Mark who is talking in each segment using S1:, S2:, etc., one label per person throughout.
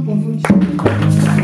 S1: confundindo.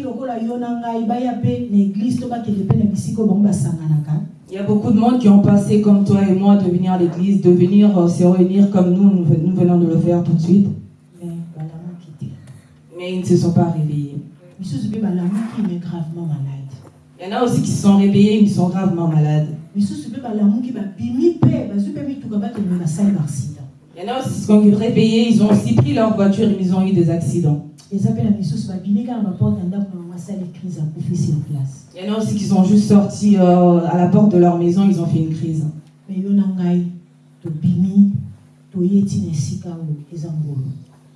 S1: Baponsaki lokola yo na ngai baya mpe na eglize to bakende mpe na bisika oyo bango basanganaka
S2: il y a beaucoup de monde qui ont passé comme toi et moi de venir à l'église, de venir euh, se réunir comme nous, nous, nous venons de le faire tout de suite.
S1: mais
S2: Mais ils ne se sont pas réveillés. Il y en a aussi qui se sont réveillés, mais ils sont gravement malades. Il y en a aussi qui se sont réveillés, ils ont aussi pris leur voiture et ils ont eu des accidents.
S1: Eza mpe na misusu babimi kaka na baporte ya ndako na bango asali crise place
S2: Il y en a aussi qui sont juste sortis euh, à la porte de leur maison, ils ont fait une crise.
S1: me yo na ngai tobimi toye ti na esika oyo eza ngolo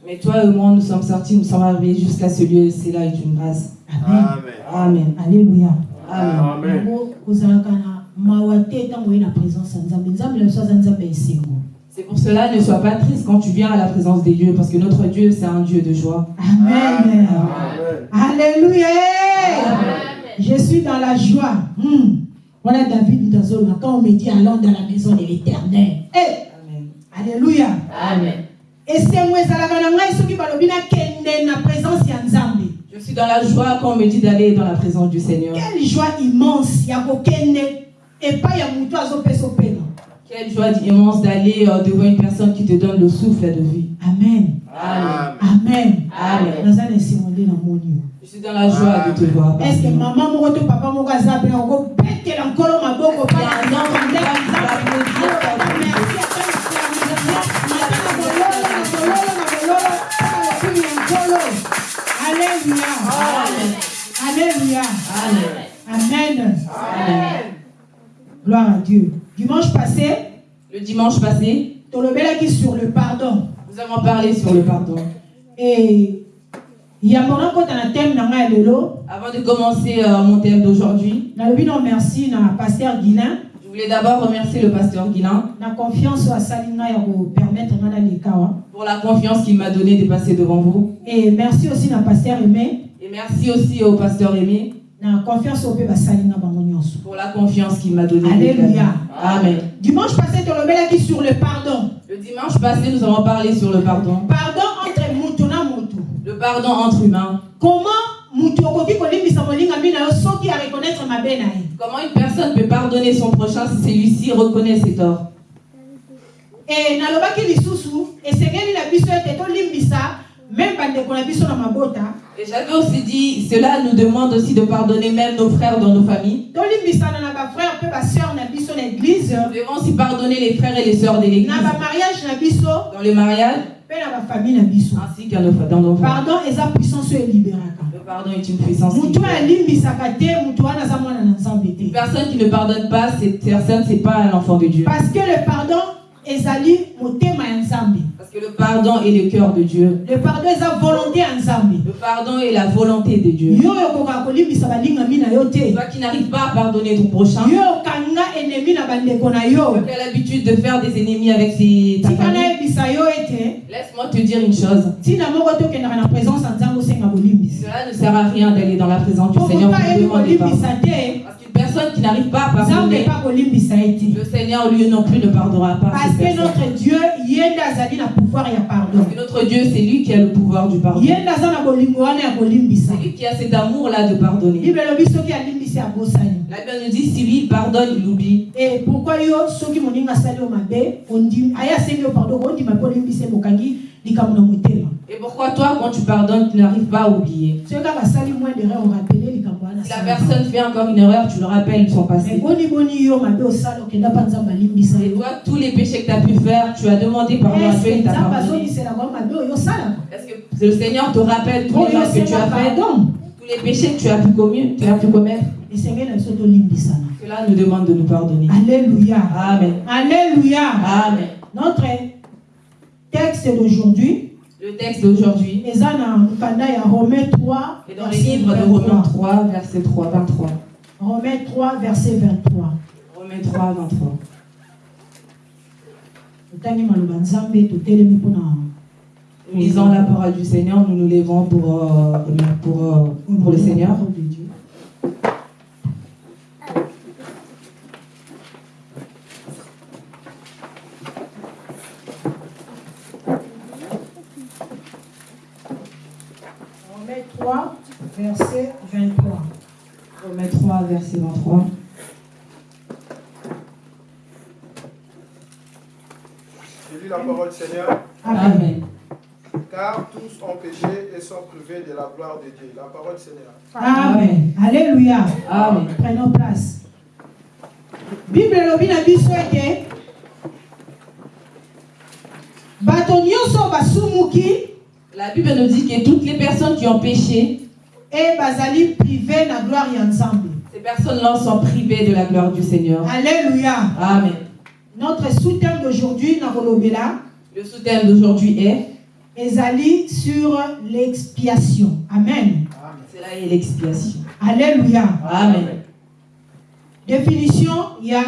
S2: Mais toi et moi, nous sommes sortis, nous sommes arrivés jusqu'à ce lieu, c'est là est une grâce.
S1: amen
S2: Amen.
S1: alleluya
S2: Amen.
S1: yango kozalaka na mawa te ntango oye na présence ya nzambe nzambe na biso aza nzambe ya esengo
S2: C'est pour cela, ne sois pas triste quand tu viens à la présence des dieux, parce que notre Dieu, c'est un Dieu de joie.
S1: amen. Alléluia. Je suis dans la joie. Hmm. wana david ndazoloba quand on me dit allons dans la maison de l'éternel. Eh,
S2: Amen.
S1: alléluia.
S2: Amen.
S1: ezalaka na ngai soki balobi nakende na présence ya nzambe.
S2: Je suis dans la joie quand on me dit d'aller dans la présence du Seigneur.
S1: quelle joie immense ya kokende
S2: Quelle joie immense d'aller euh, devant une personne qui te donne le souffle de vie.
S1: amen.
S2: Amen. Je suis dans la joie de te voir.
S1: est ce que
S2: partout.
S1: mama moko to papa moko aza pena okobetela nkolo maboko mpa na nzambe ndenge nzambe merci ata na bololo na bololo na bololo mpona lokumu ya nkolo alleluya alleluya
S2: Amen.
S1: amen.
S2: Amen.
S1: gloire à dieu dimanche passé
S2: Le dimanche passé,
S1: tolobelaki sur le pardon.
S2: nous avons parlé sur le pardon.
S1: e yambo nakota na thème na ngai ya lelo
S2: Avant de commencer euh, mon thème d'aujourd'hui,
S1: merci na paster guilin.
S2: je voulais d'abord remercier le pasteur Guilain
S1: na confiance ngai naleka awa
S2: pour la confiance qu'il m'a donnée de passer devant vous.
S1: et merci aussi na paster aimé.
S2: Et merci aussi au pasteur Aimé pour la confiance qu'il m'a donnée.
S1: Alléluia.
S2: Amen.
S1: dimanche passé sur le pardon
S2: Le dimanche passé, nous avons parlé sur le pardon.
S1: pardon entre mutu
S2: Le pardon entre humains.
S1: comment
S2: Comment une personne peut pardonner son prochain si celui-ci reconnaît ses torts?
S1: E nalobaki lisusu esengeli na biso ete tolimbisa mabota
S2: Et j'avais aussi dit, cela nous demande aussi de pardonner même nos frères dans nos familles. Nous devons aussi pardonner les frères et les sœurs de l'église dans le mariage ainsi qu'à nos, dans nos familles.
S1: pardon
S2: Le pardon est une puissance. Une personne qui ne pardonne pas, cette personne, c'est pas un enfant de Dieu.
S1: parce que le pardon ezali motema ya nzambe
S2: Parce que le pardon est le cœur de Dieu.
S1: le pardon eza volonté ya nzambe
S2: Le pardon est la volonté de Dieu. Toi qui n'arrives pas à pardonner ton prochain, qui as l'habitude de faire des ennemis avec ses, ta famille, laisse-moi te dire une chose. Cela ne sert à rien d'aller dans la présence du Seigneur. Pour demander pardon. Personne qui n'arrive pas à pardonner, le Seigneur lui non plus ne pardonnera pas.
S1: Parce que notre dieu pouvoir ya pardon.
S2: Parce que notre Dieu, c'est lui qui a le pouvoir du pardon. C'est lui qui a cet amour-là de pardonner. La Bible nous dit, si lui pardonne, il oublie.
S1: e moninga asali yo mabe ondimi aye asengi yo pardon na motema
S2: Et pourquoi toi, quand tu pardonnes, tu n'arrives pas à oublier?
S1: Moins de
S2: la personne fait encore une erreur, tu le rappelles son passé. Et toi, tous les péchés que tu as pu faire, tu as demandé pardon à Dieu,
S1: Est-ce
S2: il
S1: que
S2: t'a
S1: nzambe
S2: pardonné. Est-ce que le Seigneur te rappelle tous les que tu as fait, tous les péchés que tu as pu commettre, tu as pu commettre Cela nous demande de nous pardonner.
S1: alléluia
S2: Amen.
S1: alléluia
S2: Amen.
S1: notre texte d'aujourd'hui
S2: Le texte d'aujourd'hui
S1: eza na mokanda ya romain 3
S2: est dans le livre de
S1: 23.
S2: Romains 3, verset 3, 23.
S1: romain 3 verset 23
S2: Romains 3, 23.
S1: totangi maloba nzambe totelemi mpona
S2: Nous lisons la parole du Seigneur, nous nous levons pour, euh, pour, euh, pour le Seigneur.
S1: parole de Dieu. Romains 3, verset 23.
S2: Romains 3, verset 23.
S3: Je lis la parole du Seigneur.
S1: Amen.
S3: Car tous ont péché et sont privés de la gloire de Dieu. La parole du Seigneur.
S1: Amen. Alléluia.
S2: Amen.
S1: Prenons place. Bible elobi na biso ete bato nyonso basumuki
S2: La Bible nous dit que toutes les personnes qui ont péché,
S1: e bazali prive na gloire nzambe
S2: ces personnes-là sont privées de la gloire du Seigneur.
S1: alléluia
S2: Amen.
S1: notre sous-thème d'aujourd'hui na kolobela
S2: Le sous-thème d'aujourd'hui est
S1: ezali sur l'expiation amen
S2: Cela est l'expiation.
S1: alléluia
S2: Amen.
S1: définition ya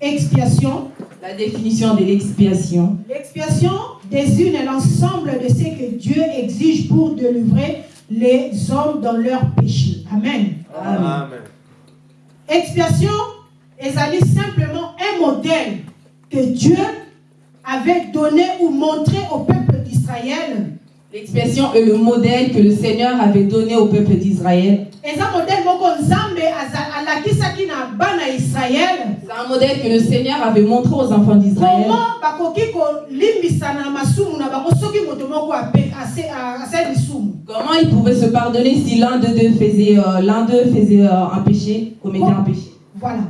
S1: expiation
S2: La définition de l'expiation.
S1: L'expiation désigne l'ensemble de ce que Dieu exige pour délivrer les hommes dans leurs péchés. Amen.
S2: Amen.
S1: Expiation ezali simplement un modèle que Dieu avait donné ou montré au peuple d'Israël.
S2: L'expiation est le modèle que le Seigneur avait donné au peuple d'Israël. C'est un modèle que le Seigneur avait montré aux enfants d'Israël. Comment ils pouvaient se pardonner si l'un d'eux faisait, euh, l'un d'eux faisait euh, un péché, commettait un péché?
S1: Voilà.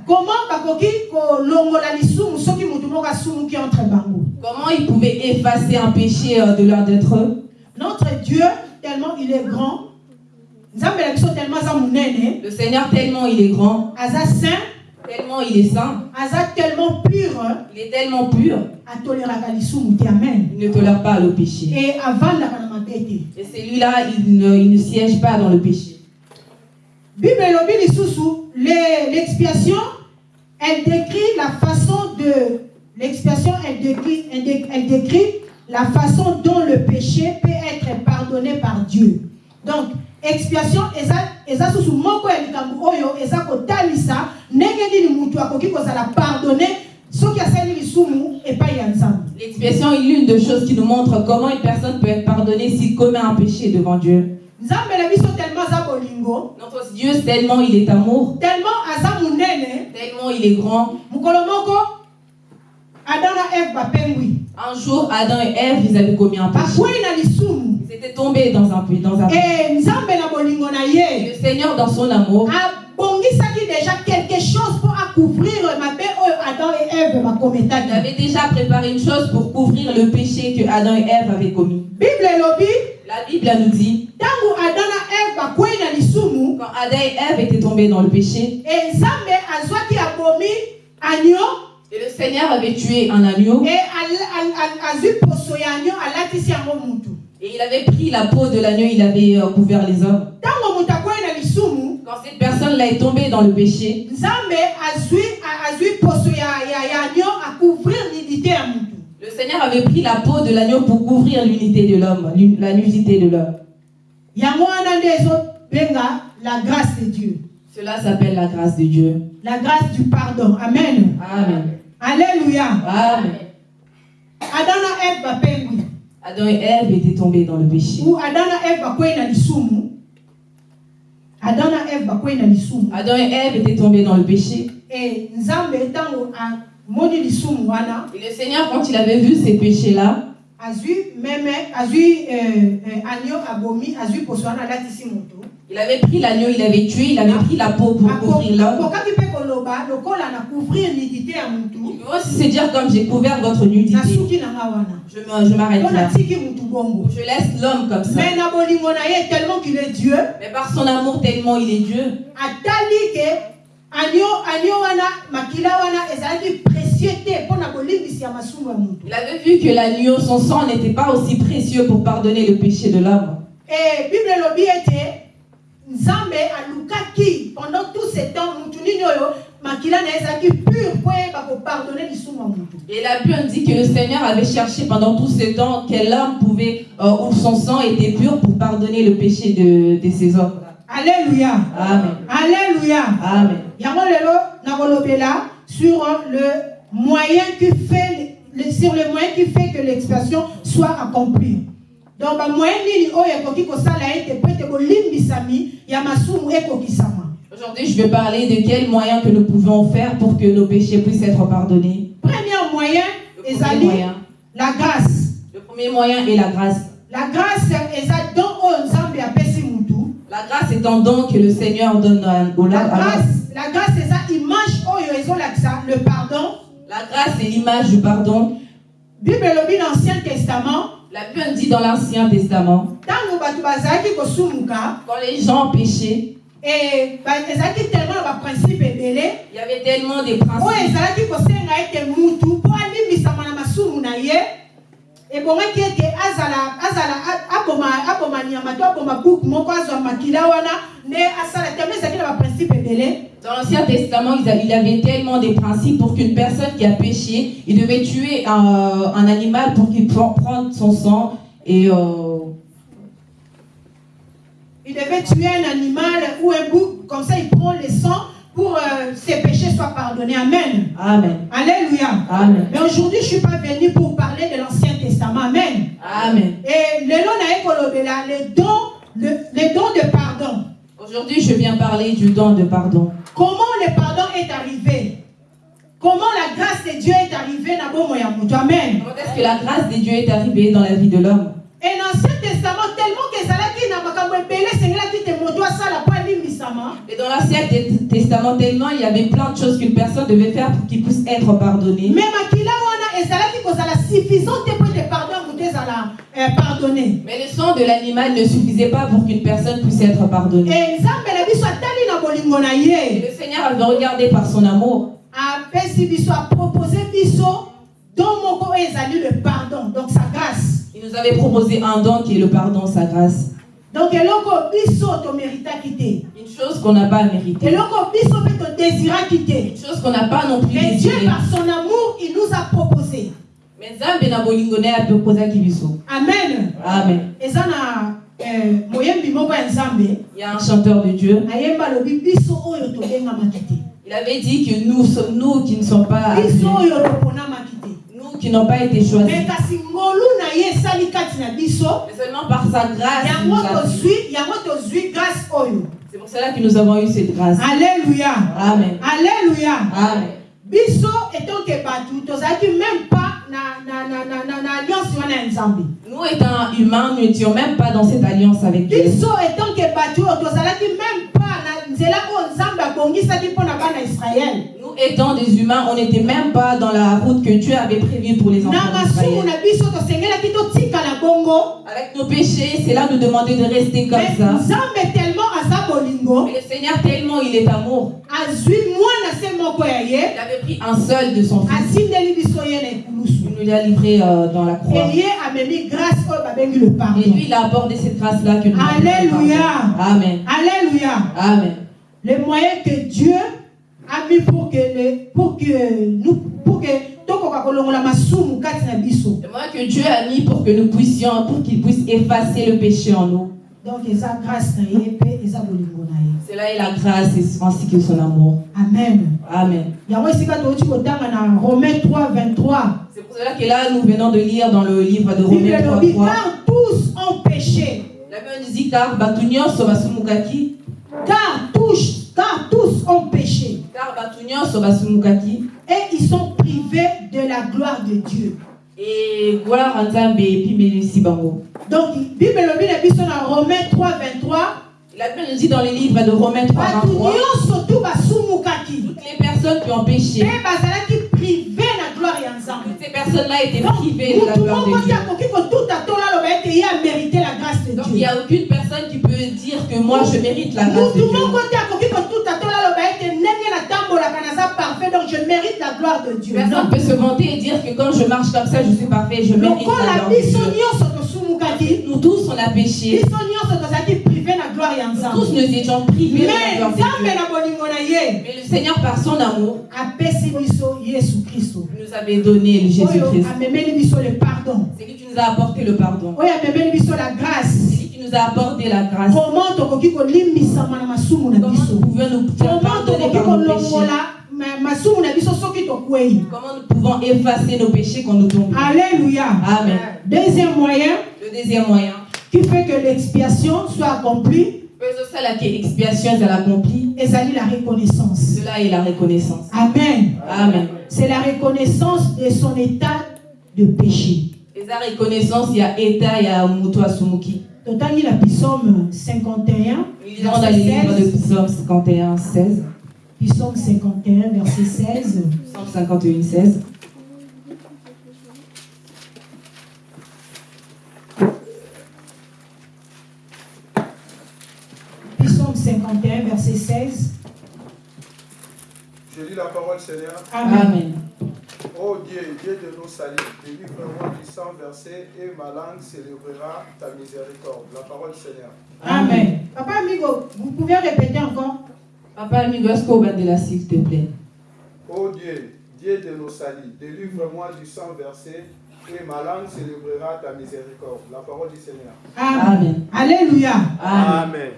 S1: Comment
S2: ils pouvaient effacer un péché euh, de l'un d'entre eux?
S1: Notre Dieu, tellement il est grand,
S2: Le Seigneur, tellement il est grand,
S1: aza saint,
S2: tellement il est saint,
S1: aza tellement pur,
S2: il est tellement pur,
S1: amen.
S2: il ne tolère pas le péché.
S1: Et mabe te.
S2: Et celui-là, il ne, il ne siège pas dans le péché.
S1: Bible l'expiation, elle décrit la façon de l'expiation, elle décrit, elle dé- elle décrit la façon dont le péché peut être pardonné par Dieu. Donc, expiation eza susu moko ya likambo oyo eza kotalisa ndenge nini mutu akoki kozala pardonné soki asali lisumu epai ya nzambe.
S2: L'expiation est l'une des choses qui nous montre comment une personne peut être pardonnée s'il commet un péché devant Dieu. Notre Dieu, tellement il est amour,
S1: tellement
S2: il est grand. Un jour, Adam et Ève, ils avaient commis un péché. Ils étaient tombés dans un péché. Dans un... Et le Seigneur, dans son amour,
S1: abongisaki déjà quelque chose mpo acouvrir mabe oyo adam et
S2: il avait déjà préparé une chose pour couvrir le péché que Adam et Ève avaient commis.
S1: bible elobi
S2: La Bible nous dit,
S1: ntango adam na eve bakwei na lisumu
S2: quand Adam et Ève étaient tombés dans le péché,
S1: nzambe azwaki abomi agneau
S2: et le Seigneur avait tué un agneau, et il avait pris la peau de l'agneau, il avait euh, couvert les hommes. Quand cette personne-là est tombée dans le péché, le Seigneur avait pris la peau de l'agneau pour couvrir l'unité de l'homme, la nudité de l'homme.
S1: la grâce de dieu
S2: Cela s'appelle la grâce de Dieu.
S1: la grâce du pardon amen
S2: Amen.
S1: Alléluia
S2: Amen.
S1: adam na eve bapengwi
S2: Adam et Ève étaient tombés dans le péché.
S1: ou adam na eve bakwei na lisumu adam na eve bakwei na lisumu
S2: Adam et Ève étaient tombés dans le péché.
S1: e nzambe ntango amoni lisumu wana
S2: Et le Seigneur, quand il avait vu ces péchés-là,
S1: euh, euh,
S2: Il avait pris l'agneau, il avait tué, il avait pris la peau pour couvrir l'homme. Il peut aussi se dire comme j'ai couvert votre nudité. Je m'arrête là. Je laisse l'homme comme ça.
S1: mais na bolingo na ye tellement qu'il est dieu
S2: Mais par son amour tellement il est Dieu, il avait vu que l'agneau, son sang n'était pas aussi précieux pour pardonner le péché de l'homme.
S1: e bible elobi ete nzambe alukaki pendant tout ce temps motu nini oyo makila na ye ezalaki pur mpo yeba kopardone lisumu ya motu
S2: Et la Bible dit que le Seigneur avait cherché pendant tout ce temps quel homme pouvait, euh, où son sang était pur pour pardonner le péché de, de ces hommes.
S1: Alléluia
S2: Amen.
S1: alléluia
S2: Amen.
S1: yango lelo nakolobela sur le moyen qui fait le, sur le moyen qui fait que l'expression soit accomplie donc bamoyen nini oyo ekoki kosala ete po ete bolimbisami ya masumu ekokisama
S2: Aujourd'hui, je vais parler de quels moyens que nous pouvons faire pour que nos péchés puissent être pardonnés.
S1: premier moyen
S2: Le premier
S1: ezali
S2: moyen,
S1: la grâce
S2: le premier moyen est la grâce.
S1: la grâce eza don oyo nzambe mutu
S2: La grâce est un don que le Seigneur donne au
S1: la grâce la grâce eza image oyo ezolakisa le pardon.
S2: La grâce est l'image du pardon.
S1: bible elobi na ancien testament.
S2: La Bible dit dans l'Ancien Testament,
S1: ntango bato bazalaki kosumuka
S2: quand les gens péchaient,
S1: e ba- ezalaki tellement na baprincipe ebele
S2: il y avait tellement de
S1: oyo
S2: principes
S1: ezalaki kosenga ete mutu mpo alimbisama na masumu na ye ebongaki ete azala azala a- aboma aboma nyama to aboma buku moko azwa makila wana nde asala tellement ezalaki na baprincipe ebele
S2: Dans l'Ancien Testament, il avait tellement de principes pour qu'une personne qui a péché, il devait tuer un, un animal pour qu'il puisse prendre son sang et euh,
S1: il devait tuer un animal ou un bouc comme ça il prend le sang pour euh, ses péchés soient pardonnés amen
S2: Amen.
S1: alléluia
S2: Amen.
S1: mais aujourd'hui je suis pas venu pour parler de l'ancien testament amen
S2: Amen.
S1: Et le don le, le don de pardon.
S2: Aujourd'hui, je viens parler du don de pardon.
S1: Comment le pardon est arrivé? Comment la grâce de Dieu est arrivée ya mutu? Amen.
S2: Comment est-ce que la grâce de Dieu est arrivée dans la vie de l'homme?
S1: Et dans l'Ancien Testament tellement que alimbisama.
S2: Et dans l'Ancien Te- Testament, tellement il y avait plein de choses qu'une personne devait faire pour qu'il puisse être pardonné.
S1: Mais kozala suffisant te po ete pardon ya moto ezala pardonné.
S2: Mais le sang de l'animal ne suffisait pas pour qu'une personne puisse être pardonnée.
S1: Et nzambe na biso atali na bolingo na
S2: Et
S1: ye.
S2: le Seigneur avait regardé par son amour.
S1: apesi biso apropose biso don moko oyo ezali le pardon donc sa grâce
S2: Il nous avait proposé un don qui est le pardon, sa grâce.
S1: donc eloko biso toméritaki te
S2: Une chose qu'on n'a pas méritée.
S1: eloko biso mpe todésiraki te
S2: Une chose qu'on n'a pas non plus
S1: mais dieu
S2: désirée.
S1: par son amour il nous a proposé
S2: Mais Nzambe na bolingo na ye apekozaki biso.
S1: amen
S2: Amen.
S1: eza na eh, moyembi moko ya nzambe
S2: Il y a un chanteur de Dieu.
S1: ayemba alobi biso oyo tobengamaki te
S2: Il avait dit que nous sommes nous qui ne sommes pas
S1: biso
S2: appelés,
S1: oyo toponamaki te
S2: nous qui n'ont pas été choisis.
S1: mais kasi ngolu na ye esali kati na biso
S2: Mais seulement par sa grâce. il nous
S1: yango
S2: a-
S1: tozwi yango tozwi grâce oyo
S2: C'est pour cela que nous avons eu cette grâce.
S1: alléluia
S2: Amen.
S1: alléluia
S2: Amen.
S1: biso bato tozalaki même pas
S2: Nous étant humains, nous n'étions même pas dans cette alliance avec Dieu.
S1: biso
S2: Nous étant des humains, on n'était même pas dans la route que Dieu avait prévue pour les enfants Avec nos péchés, c'est là nous demander de rester comme
S1: mais
S2: ça. Mais le Seigneur, tellement il est amour, il avait pris un seul de son fils. Il nous l'a livré euh, dans la croix.
S1: et
S2: Et lui, il a apporté cette grâce-là que nous avons.
S1: Alléluia.
S2: Amen.
S1: alléluia
S2: Amen.
S1: les moyens que Dieu a mis pour que, le, pour que nous pour que
S2: que Dieu a mis pour que nous puissions, pour qu'il puisse effacer le péché en nous.
S1: donc
S2: là est la grâce et- ainsi que son amour.
S1: amen
S2: Amen.
S1: yango esika touti kotanga na romain 3 23
S2: C'est pour cela que là, nous venons de lire dans le livre de Romains 3,
S1: elobi
S2: 3.
S1: car tous ont péché
S2: La Bible dit car
S1: car tous car tous ont péché et ils sont privés de la gloire de Dieu. Donc bible elobi na biso na romain 3 23
S2: La Bible nous dit dans les livres de Romains 3,
S1: bato
S2: 23,
S1: nyonso tu basumukaki
S2: toutes les personnes qui ont péché,
S1: na gloire ya nzambe
S2: ces personnes-là étaient
S1: Donc,
S2: privées de la gloire de Dieu.
S1: akoki kotuta tola aloba ete ye amérite la grâce de
S2: Donc il n'y
S1: dieu
S2: a aucune personne qui peut dire que moi je mérite la grâce de Dieu.
S1: moko te akoki kotuta tola aloba ete ndenge natambolaka naza parfait donc je mérite la gloire de dieu
S2: Personne ne peut se vanter et dire que quand je marche comme ça, je suis parfait, je mérite la
S1: lokola
S2: gloire de
S1: biso
S2: Dieu.
S1: nyonso tosumukaki
S2: Nous tous, on a péché.
S1: biso nyonso tozalaki prive na gloire ya
S2: Tous nous étions privés de la
S1: mais
S2: gloire de
S1: nzambe
S2: Dieu.
S1: na bolingo na ye
S2: Mais le Seigneur, par son amour,
S1: apesi biso yesu kristo
S2: nous avait donné Jésus-Christ. C'est lui qui nous a apporté le pardon. C'est lui qui nous a apporté la grâce.
S1: comment tokoki kolimbisama na masumu na
S2: Comment
S1: biso?
S2: nous pouvons nous faire
S1: comment
S2: pardonner
S1: tokoki
S2: par nos péchés?
S1: kolongola ma- masumu na biso soki tokwei?
S2: Comment nous pouvons effacer nos péchés quand nous tombons?
S1: Alléluia
S2: Amen.
S1: deuxième moyen
S2: Le deuxième moyen,
S1: qui fait que l'expiation soit accomplie
S2: faisons ça la
S1: reconnaissance
S2: Cela est la reconnaissance.
S1: amen
S2: Amen.
S1: c'est la reconnaissance de son état de péché
S2: Et sa reconnaissance, il y a État, il y a Muto Asumuki.
S1: totangi na psaume 51
S2: Nous lisons dans les livres de
S1: verset 16
S2: Psaume 51, 16.
S1: psaume 51 verset 16
S2: Psaume 51, 16.
S1: psaume 51 verset 16
S3: Je lis la parole, Seigneur.
S1: amen
S2: Amen.
S3: Ô Dieu, Dieu de nos saluts, délivre-moi du sang versé et ma langue célébrera ta miséricorde. La parole, Seigneur.
S1: amen papa amigo vous pouvez répéter encore?
S2: Papa amigo, est-ce qu'on va de là, s'il te plaît?
S3: Ô Dieu, Dieu de nos saluts, délivre-moi du sang versé et ma langue célébrera ta miséricorde. La parole du Seigneur.
S1: amen alléluia
S2: Amen.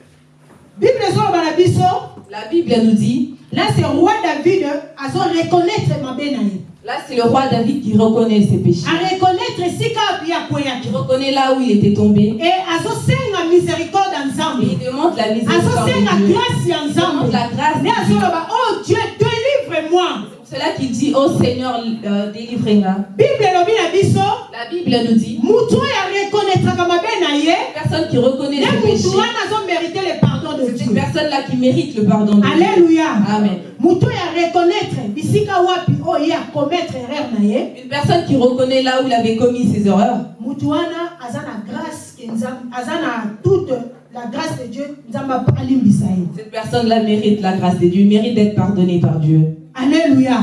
S2: La Bible nous dit,
S1: là c'est roi david azo reconnaître mabe na ye
S2: là c'est le roi David qui reconnaît ses péchés.
S1: api
S2: Il
S1: akweyaki
S2: reconnaît là où il était tombé.
S1: e azosenga miséricorde ya
S2: Et
S1: nzambe
S2: il demande la miséricorde de Dieu.
S1: grâce ya
S2: Il demande la grâce
S1: oh dieu délivre-moi
S2: C'est cela qu'il dit, oh Seigneur, euh,
S1: biso
S2: La Bible nous dit, personne qui reconnaît
S1: le pardon de
S2: c'est cette personne-là qui mérite le pardon de Dieu.
S1: alléluia
S2: Amen.
S1: ye
S2: Une personne qui reconnaît là où il avait commis ses erreurs,
S1: la grâce de dieu
S2: cette personne-là mérite la grâce de Dieu, mérite d'être pardonnée par Dieu.
S1: Alléluia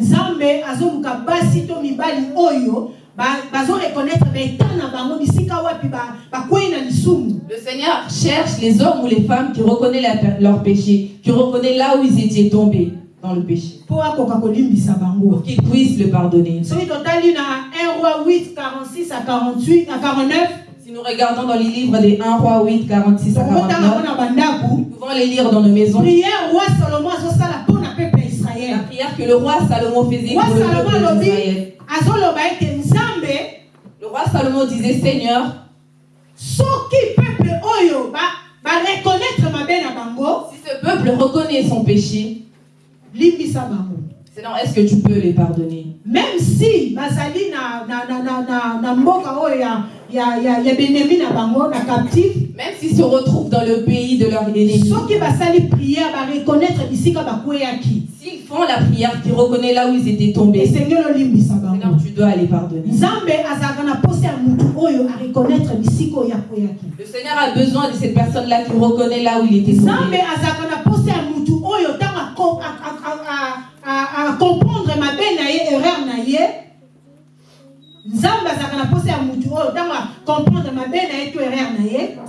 S1: nzambe azoluka basi to mibali oyo ba- bazoreconnaître baeta na bango bisika wapi ba- bakwei na lisumu.
S2: Le Seigneur cherche les hommes ou les femmes qui reconnaissent leur péché, qui reconnaissent là où ils étaient tombés dans le péché, pour qu'ils puissent le pardonner.
S1: soki totali na 1 roi 8 46 à 48 à 49
S2: Si nous regardons dans les livres des 1 roi 8, 46 à
S1: tokotangango
S2: 49,
S1: na bandako
S2: nous pouvons les lire dans nos maisons.
S1: prière roi salomo
S2: prière que le roi Salomon faisait pour le peuple d'Israël. Le roi Salomon disait Seigneur,
S1: soki peuple oyo ba- bareconnaître mabe na bango
S2: si ce peuple reconnaît son péché,
S1: limbisa bango.
S2: Sinon est-ce que tu peux les pardonner?
S1: Même si bazali na, na, na, na, na, mboka oyo ya, ya, ya, ya benemi na bango na captif
S2: Même s'ils se retrouvent dans le pays de leur ennemi,
S1: soki basali prière bareconnaître bisika bakweyaki
S2: s'ils font la prière qui reconnaît là où ils étaient tombés, Seigneur, tu dois les pardonner. Le Seigneur a besoin de cette personne-là qui reconnaît là où il était tombé.
S1: erreur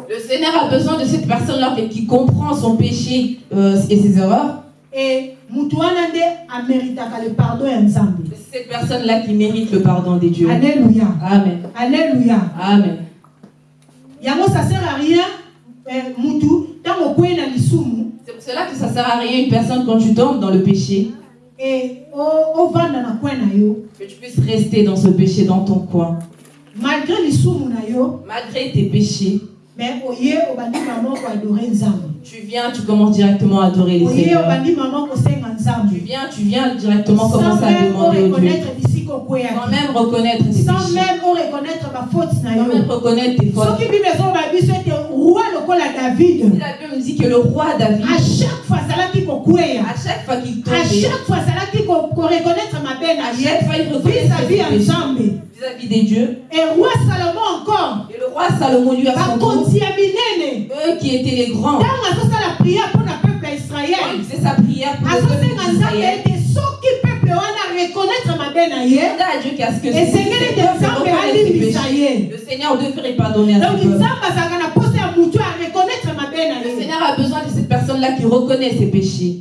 S2: Le Seigneur a besoin de cette personne-là qui comprend son péché euh, et ses erreurs.
S1: E ameritaka le pardon
S2: C'est cette personne-là qui mérite le pardon des dieux.
S1: alléluia
S2: Amen.
S1: alléluia
S2: Amen.
S1: yango ça sert à rien na lisumu
S2: C'est pour cela que ça sert à rien une personne quand tu tombes dans le péché,
S1: e yo
S2: que tu puisses rester dans ce péché dans ton coin.
S1: malgré
S2: Malgré tes péchés,
S1: mais
S2: tu viens, tu commences directement à adorer
S1: kosenga nzambe
S2: Tu viens, tu viens directement
S1: sans
S2: commencer à
S1: même
S2: demander au Dieu. Sans même reconnaître tes
S1: sans même reconnaître bafaute na
S2: Sans même reconnaître tes fautes. Si
S1: david.
S2: La Bible dit que le roi David,
S1: à chaque fois
S2: à chaque fois qu'il
S1: à
S2: tombait,
S1: chaque fois ko- koreconnaître mabe na
S2: à chaque fois il ses
S1: ya
S2: péchés.
S1: nzambe
S2: vis-à-vis des dieux.
S1: et roi salomon encore.
S2: Et le roi Salomon lui a son eux qui étaient les grands, quand
S1: israele
S2: il faisait sa prière pour le peuple d'Israël, demanda à Dieu. Qu'à ce que Le Seigneur devrait pardonner à ce peuple. Le Seigneur a besoin de cette personne-là qui reconnaît ses péchés.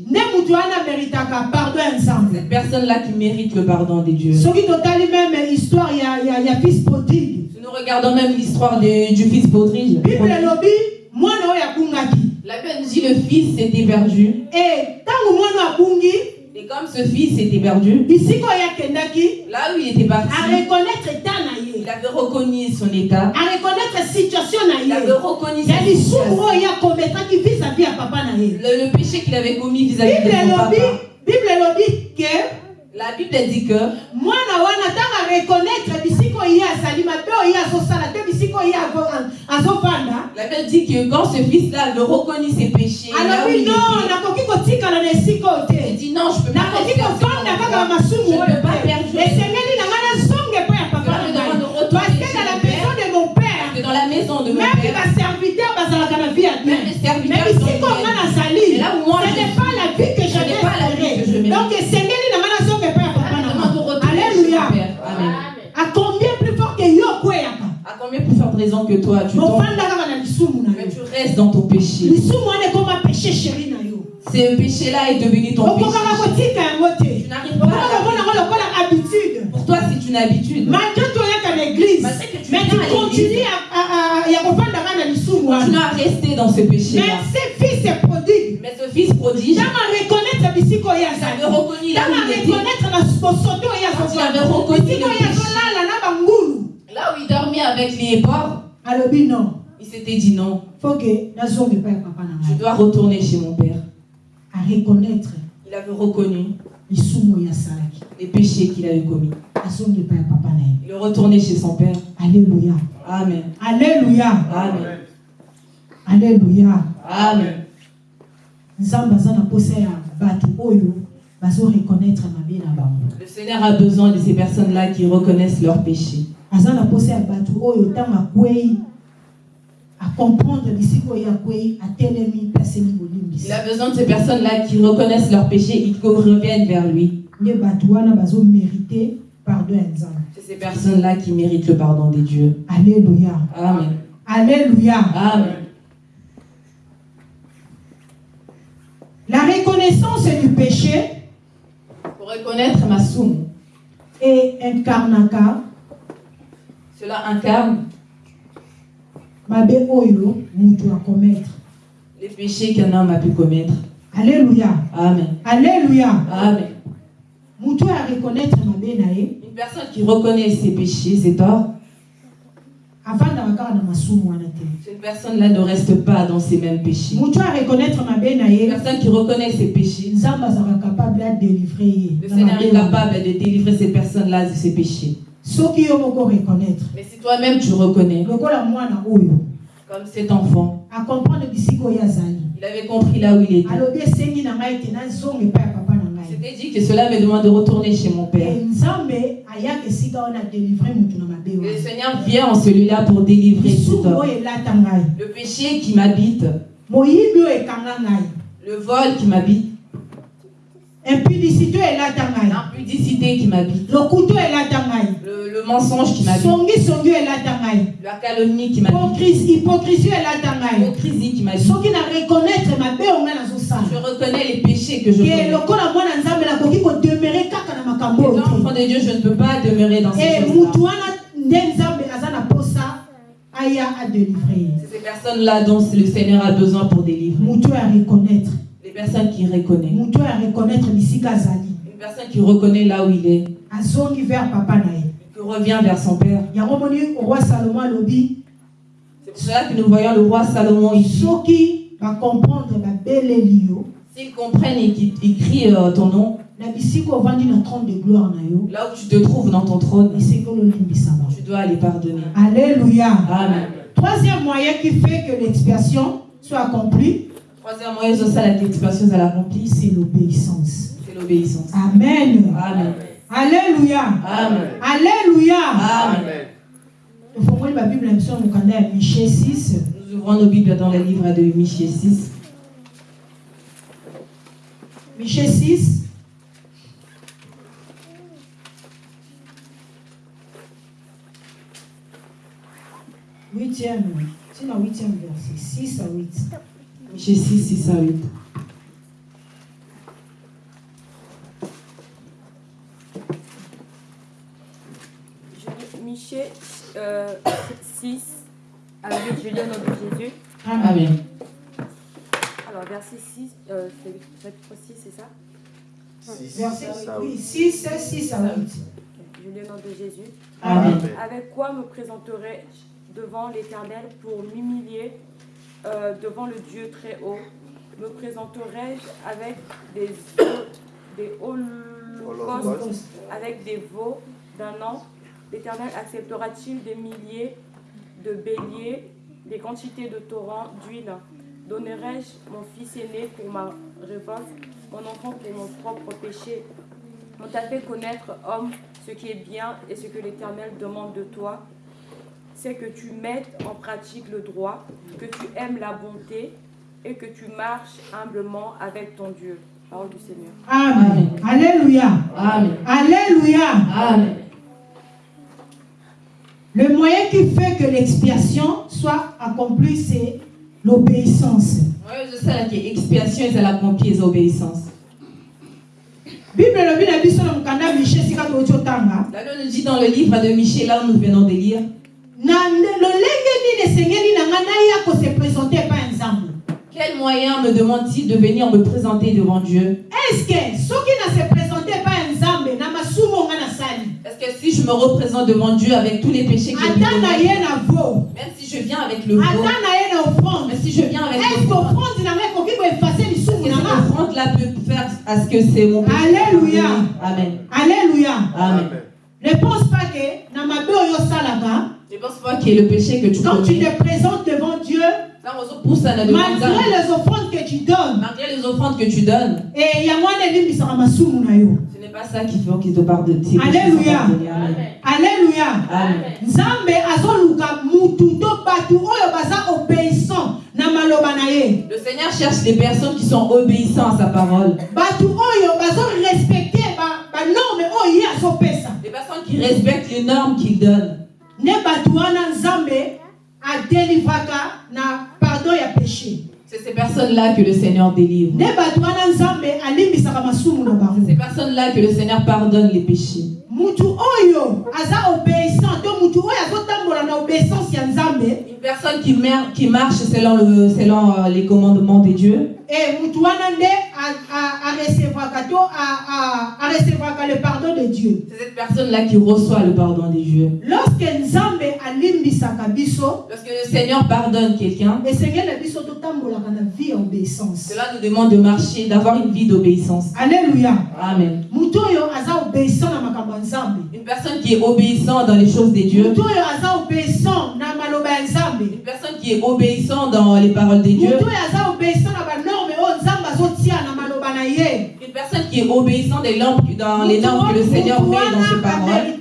S2: Cette personne-là qui mérite le pardon de Dieu.
S1: soki totali meme histoire ya, ya, ya fils prodigue
S2: Si nous regardons même l'histoire du fils
S1: abungaki
S2: la Bible dit le fils s'était perdu.
S1: e abungi
S2: Et comme ce fils s'était perdu,
S1: bisika oyo akendaki
S2: là où il était parti,
S1: areconnaître état na ye
S2: il avait reconnu son état.
S1: areconnaître situation na
S2: Il avait reconnu
S1: ya
S2: sa
S1: lisumu
S2: situation.
S1: oyo akometaki vis-à-vis ya papa na ye?
S2: Le, le péché qu'il avait commis vis-à-vis
S1: bible
S2: de son papa.
S1: bible elobi ke
S2: La Bible dit que
S1: mwana wana bisika oyo ye azali mabe oyo ye azosala te bisika oyo ye azo- azovanda
S2: la Bible dit que quand ce fils-là avait reconnu ses péchés, là
S1: alobi
S2: il
S1: non
S2: était,
S1: nakoki kotikala na esika oyo te.
S2: Il dit non, je peux pas à ce
S1: kovanda kaka masumu
S2: Je peux pas
S1: te.
S2: perjurer.
S1: esengeli na ngai nazonge mpo ya papa na parce que dans la maison de mon père
S2: que dans la maison de mon
S1: même
S2: père,
S1: baserviteur bazalaka na vie ya bien
S2: Même les serviteurs
S1: mais
S2: sont
S1: bisika oyo
S2: bien.
S1: nga nazali
S2: Mais là où moi
S1: ce
S2: je
S1: n'est pas la vie que j'avais
S2: n'est pas raison que toi, tu tombes, mais tu restes dans ton péché. Ce péché-là est devenu ton péché. Tu n'arrives pas à Pour toi, c'est une habitude.
S1: malgré toyaka na église.
S2: Malgré que tu
S1: mais tu
S2: à l'église.
S1: continues à- à- à-
S2: Tu n'as resté dans ce
S1: mais
S2: péché-là.
S1: ce fils est prodigue.
S2: Mais ce fils prodige,
S1: ntango areconnaître bisika oyo
S2: avec porcs,
S1: alobi non
S2: il s'était dit non, je dois retourner chez mon père.
S1: areconnaître
S2: Il avait reconnu les péchés qu'il avait commis. Il est retourné chez son père.
S1: alléluia
S2: Amen.
S1: alléluia
S2: Amen.
S1: alléluia
S2: Amen. Le Seigneur a besoin de ces personnes-là qui reconnaissent leurs péchés.
S1: Aza na posa ya bato oyo ntango akwei aseli bolimbisi
S2: Il a besoin de ces personnes-là qui reconnaissent leurs péchés et qui reviennent vers lui. C'est ces personnes-là qui méritent le pardon des dieux.
S1: alléluia
S2: Amen.
S1: alléluia
S2: Amen.
S1: la reconnaissance du péché
S2: Pour reconnaître ma somme,
S1: et incarnaka
S2: cela incarne les péchés qu'un homme a pu commettre.
S1: alléluia
S2: Amen.
S1: alléluia
S2: Amen. Une personne qui reconnaît ses péchés, ses torts, cette personne-là ne reste pas dans ses mêmes péchés. Une personne qui reconnaît ses péchés, le Seigneur est capable de délivrer cette personne-là de ses péchés.
S1: Soki yo moko reconnaître
S2: Mais si toi-même tu reconnais,
S1: lokola mwana oyo
S2: comme cet enfant,
S1: acomprendre bisika oyo azali
S2: il avait compris là où il était.
S1: alobi esengi na ngai te nazonga epai ya papa na ngai.
S2: C'était dit que cela me demande de retourner chez mon père.
S1: Nzambe ayaka esika wana adélivre motu na mabe
S2: Et le Seigneur vient en celui-là pour délivrer
S1: oyo elata ngai.
S2: Le péché qui m'habite,
S1: moyibi oyo ekanga ngai.
S2: Le vol qui m'habite,
S1: impudicité oyo elata ngai
S2: l'impudicité qui m'habite,
S1: lokutu oyo elata ngai
S2: le, le mensonge qui m'habite,
S1: songisongi oyo elata ngai
S2: la calomnie qui m'habite,
S1: Hypocrisie- hypocrisie oyo elata ngai
S2: l'hypocrisie qui m'habite.
S1: soki na reconnaître mabe oyo ngai nazosala
S2: Je reconnais les péchés que je commets.
S1: lokola mwana nzambe nakoki kodemere kaka na makambo
S2: Les
S1: oyo te
S2: enfants de Dieu, je ne peux pas demeurer dans ces
S1: e
S2: choses-là.
S1: mutu wana nde nzambe aza na posa aya adelivre ye
S2: C'est ces personnes-là dont le Seigneur a besoin pour délivrer.
S1: mutu oyo areconnaître
S2: Les personnes qui reconnaissent.
S1: mutu oyo areconnaître bisika azali
S2: Une personne qui reconnaît là où il est,
S1: azongi vers papa na ye
S2: qui revient vers son Père.
S1: yango moni roi salomo alobi
S2: C'est pour cela que nous voyons le roi Salomon ici.
S1: soki bacomprendre babeleli yo
S2: S'ils comprennent et qu'ils ils crient euh, ton nom,
S1: na bisika ovandi na trône de gloire na yo
S2: là où tu te trouves dans ton trône, tu dois les pardonner.
S1: alléluia
S2: Amen.
S1: troisième moyen qui fait que l'expiation soit accomplie
S2: Troisième moyen, c'est ça, la l'expiation à l'accompli, c'est
S1: c'est l'obéissance
S2: c'est l'obéissance.
S1: amen
S2: Amen.
S1: alléluia
S2: Amen.
S1: alléluia
S2: Amen.
S1: Na mokanda ya miche 6
S2: Nous ouvrons nos Bibles dans le livre de Michée 6.
S1: miche 6 huitième tina huitième verset 6 à 8
S2: Michée 6, 6 à 8.
S4: Je- Michée euh, 6 à 8, je lis au nom de Jésus.
S1: amen.
S4: Alors, verset 6, euh, c'est chapitre 6, c'est ça?
S3: Six,
S1: verset
S3: ça,
S1: oui, 6 6 à 8
S4: Je lis au nom de Jésus.
S2: Amen.
S3: Amen.
S4: Avec quoi me présenterai-je devant l'Éternel pour m'humilier euh, devant le Dieu très haut Me présenterai-je avec des, des holocaustes,
S3: Holocauste.
S4: avec des veaux d'un an. L'Éternel acceptera-t-il des milliers de béliers, des quantités de torrents d'huile? Donnerai-je mon fils aîné pour ma révolte, mon enfant pour mon propre péché? On t'a fait connaître, homme, ce qui est bien et ce que l'Éternel demande de toi, c'est que tu mettes en pratique le droit, que tu aimes la bonté et que tu marches humblement avec ton Dieu. Parole du Seigneur.
S1: amen alléluia
S2: Amen.
S1: alléluia
S2: Amen.
S1: le moyen qui fait que l'expiation soit accomplie c'est l'obéissance
S2: Ouais, je sais que expiation est à l'accompli et obéissance.
S1: bible
S2: nous dit dans le livre de Michée, là où nous venons de lire,
S1: na nde- lolenge nini esengeli na ngai naya kose présente epai ya nzambe
S2: quel moyen me demande-t-il de venir me présenter devant Dieu?
S1: Eske soki na se présente epai ya nzambe na masumu nga nasali
S2: Est-ce que si je me représente devant Dieu avec tous les péchés que j'ai même si je viens avec le
S1: offrande.
S2: Même si je viens avec le
S1: offrande
S2: est-ce que offrande-là peut faire à ce que c'est mon péché?
S1: Alléluia.
S2: Amen.
S1: alleluya
S2: Amen.
S1: ne pense pas que na mabe oyo osalaka
S2: Je pense pas qu'il y ait le péché que tu
S1: quand tu te présentes devant Dieu malgré les offrandes que tu donnes
S2: Malgré les offrandes que tu donnes,
S1: et
S2: ce n'est pas ça qui fait qu'il te pardonne. tes péchés sont
S1: Alléluia.
S2: Amen.
S1: nzambe azoluka mutu to bato oyo baza obéissant na maloba na ye
S2: Le Seigneur cherche des personnes qui sont obéissantes à sa parole.
S1: bato oyo bazorespecte banorme oyo ye azopesa
S2: Des personnes qui respectent les normes qu'il donne.
S1: Nde bato wana nzambe adelivraka na pardon ya péché
S2: C'est ces personnes-là que le Seigneur délivre. C'est ces personnes-là que le Seigneur pardonne les péchés. Une personne qui, marche selon, le, selon euh, les commandements de Dieu,
S1: e to a- a- arecevaka le pardon de dieu.
S2: C'est cette personne-là qui reçoit le pardon de Dieu.
S1: lorsque
S2: le Seigneur pardonne quelqu'un, cela nous demande de marcher, d'avoir une vie d'obéissance.
S1: alleluya
S2: Amen. Une personne qui est obéissante dans les choses de Dieu, une personne qui est obéissante dans les paroles de Dieu,
S1: ye.
S2: Une personne qui est obéissante des normes- dans les normes que le Seigneur met dans ses paroles,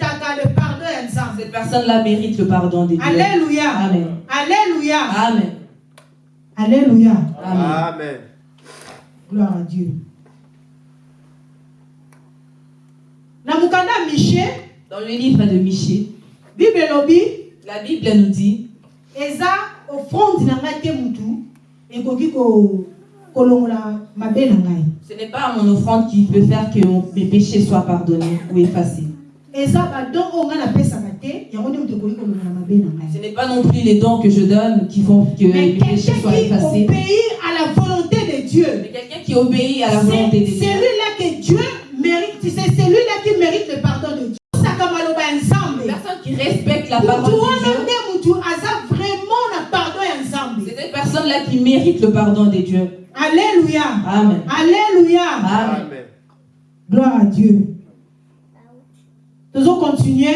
S2: cette personne-là mérite le pardon de Dieu.
S1: alleluya
S2: Amen.
S1: alleluya
S2: Amen.
S1: alleluya
S2: Amen.
S3: Amen.
S1: gloire à dieu.
S2: Dans le livre de Michée,
S1: bible elobi.
S2: La Bible nous dit
S1: eza offrande na ngai te mutu. Ekoki ko-
S2: ce n'est pas mon offrande qui peut faire que mes péchés soient pardonnés ou effacés. Ce n'est pas non plus les dons que je donne qui font que
S1: mais
S2: mes péchés
S1: quelqu'un
S2: soient
S1: qui
S2: effacés.
S1: obéit à la volonté de Dieu
S2: Mais quelqu'un qui obéit à la volonté de Dieu.
S1: celui-là que Dieu mérite c'est celui-là qui mérite le pardon de Dieu
S2: personne qui respecte la parole de Dieu. Personnes-là qui méritent le pardon des dieux.
S1: Alléluia.
S2: Amen.
S1: Alléluia.
S2: Amen.
S3: Amen.
S1: Gloire à Dieu. Nous allons continuer.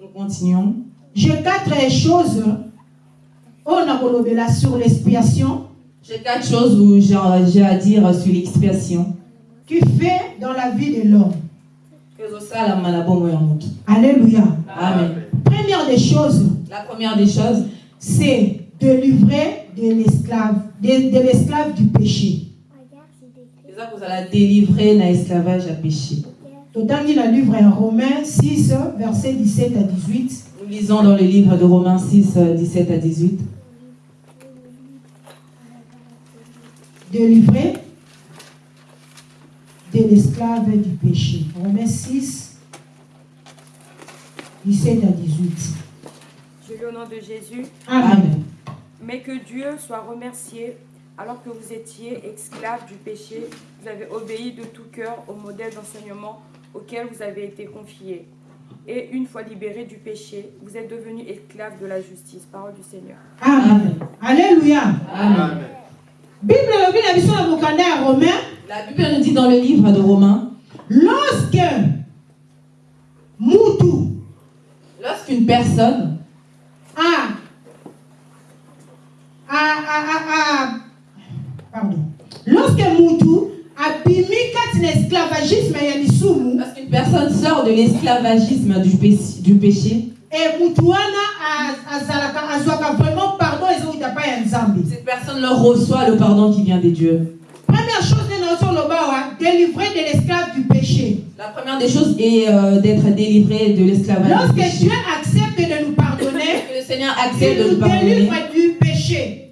S2: Nous continuons.
S1: J'ai quatre choses. On a kolobela sur l'expiation
S2: J'ai quatre choses où j'ai à dire sur l'expiation.
S1: qui fait dans la vie de l'homme. Alléluia.
S2: amen
S1: Première des choses,
S2: la première des choses
S1: c'est de livrer de l'esclave, de, de l'esclave du péché.
S2: eza kozala délivrer na esclavage ya péché
S1: dans le livre en Romains 6, versets 17 à 18.
S2: nous lisons dans le livre de Romains 6 euh, 17 à 18
S1: De livrer de l'esclave du péché. Romains 6, 17 à 18.
S4: Je lis au nom de Jésus.
S1: Amen.
S2: amen
S4: Mais que Dieu soit remercié, alors que vous étiez esclaves du péché, vous avez obéi de tout cœur au modèle d'enseignement auquel vous avez été confiés. Et une fois libérés du péché, vous êtes devenus esclaves de la justice. Parole du Seigneur.
S1: Amen. Alléluia.
S2: amen la Bible nous dit dans le livre de Romains
S1: lorsque mutu
S2: lorsqu'une personne
S1: a a a a a pardon. Lorsque lisumu
S2: lorsqu'une personne sort de l'esclavagisme du péché, du péché. Cette personne leur reçoit le pardon qui vient des dieux.
S1: Première chose wa délivrer de l'esclave du péché.
S2: La première des choses est euh, d'être délivré de l'esclavage
S1: lorsque Dieu accepte de nous pardonner
S2: que le Seigneur accepte
S1: il
S2: de
S1: nous
S2: nous pardonner
S1: délivre du péché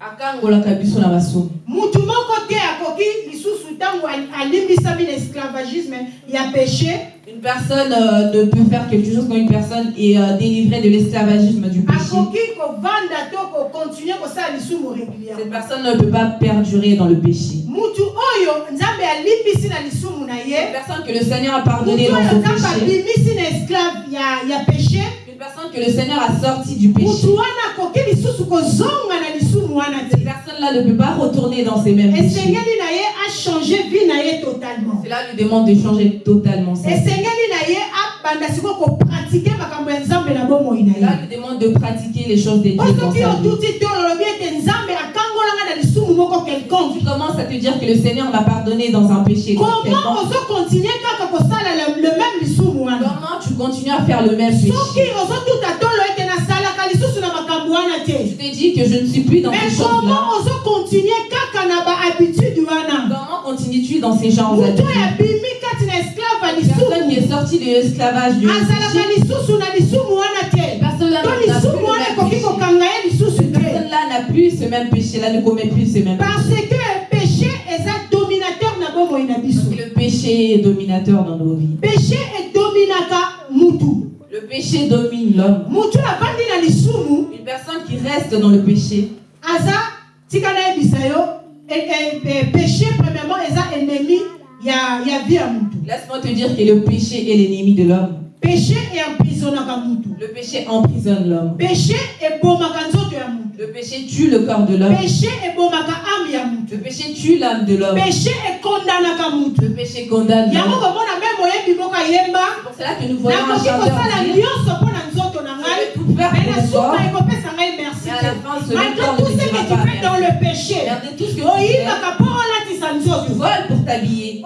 S2: akangolaka biso na basumu
S1: mutu moko te akoki lisusu ntango ali- alimbisami na esclavagisme ya péché
S2: Une personne euh, ne peut faire quelque chose quand une personne est euh, délivrée de l'esclavagisme du péché. Cette personne ne peut pas perdurer dans le péché.
S1: ye
S2: personne que le Seigneur a pardonné dans son péché. Une personne que le Seigneur a sorti du péché. Cette
S1: te
S2: personne-là ne peut pas retourner dans ses mêmes péchés. Cela lui demande de changer totalement sa vie. Cela lui demande de pratiquer les choses de Dieu dans Tu commences à te dire que le Seigneur m'a pardonné dans un péché.
S1: comment ozokontinue kaka kosala le le même
S2: Comment tu continues à faire le même péché? Je
S1: te
S2: dis que je ne suis plus dans
S1: mais
S2: ces
S1: bahabitude wana?
S2: Comment continues-tu dans ces genres d'habitudes Personne qui est sorti de l'esclavage du Personne-là n'a plus le même péché. ce péché-là, ne commet plus ce même
S1: parce
S2: péché.
S1: que péché eza dominateur na
S2: péché est dominateur dans nos vies.
S1: péché edominaka mutu
S2: Le péché domine l'homme.
S1: mutu avandi na lisumu
S2: Une personne qui reste dans le péché,
S1: aza tika nayebisa yo e- e- e- péché premièrement eza ennemi ya, ya vie mutu
S2: laisse-moi te dire que le péché est l'ennemi de l'homme.
S1: Péché
S2: Le péché emprisonne l'homme. Le péché tue le corps de l'homme. Le péché tue l'âme de l'homme. Le péché condamne l'homme. C'est pour cela que nous voyons un chanteur
S1: merci malgré tout ce que tu fais dans le péché
S2: Regardez tout ce que tu voles pour t'habiller.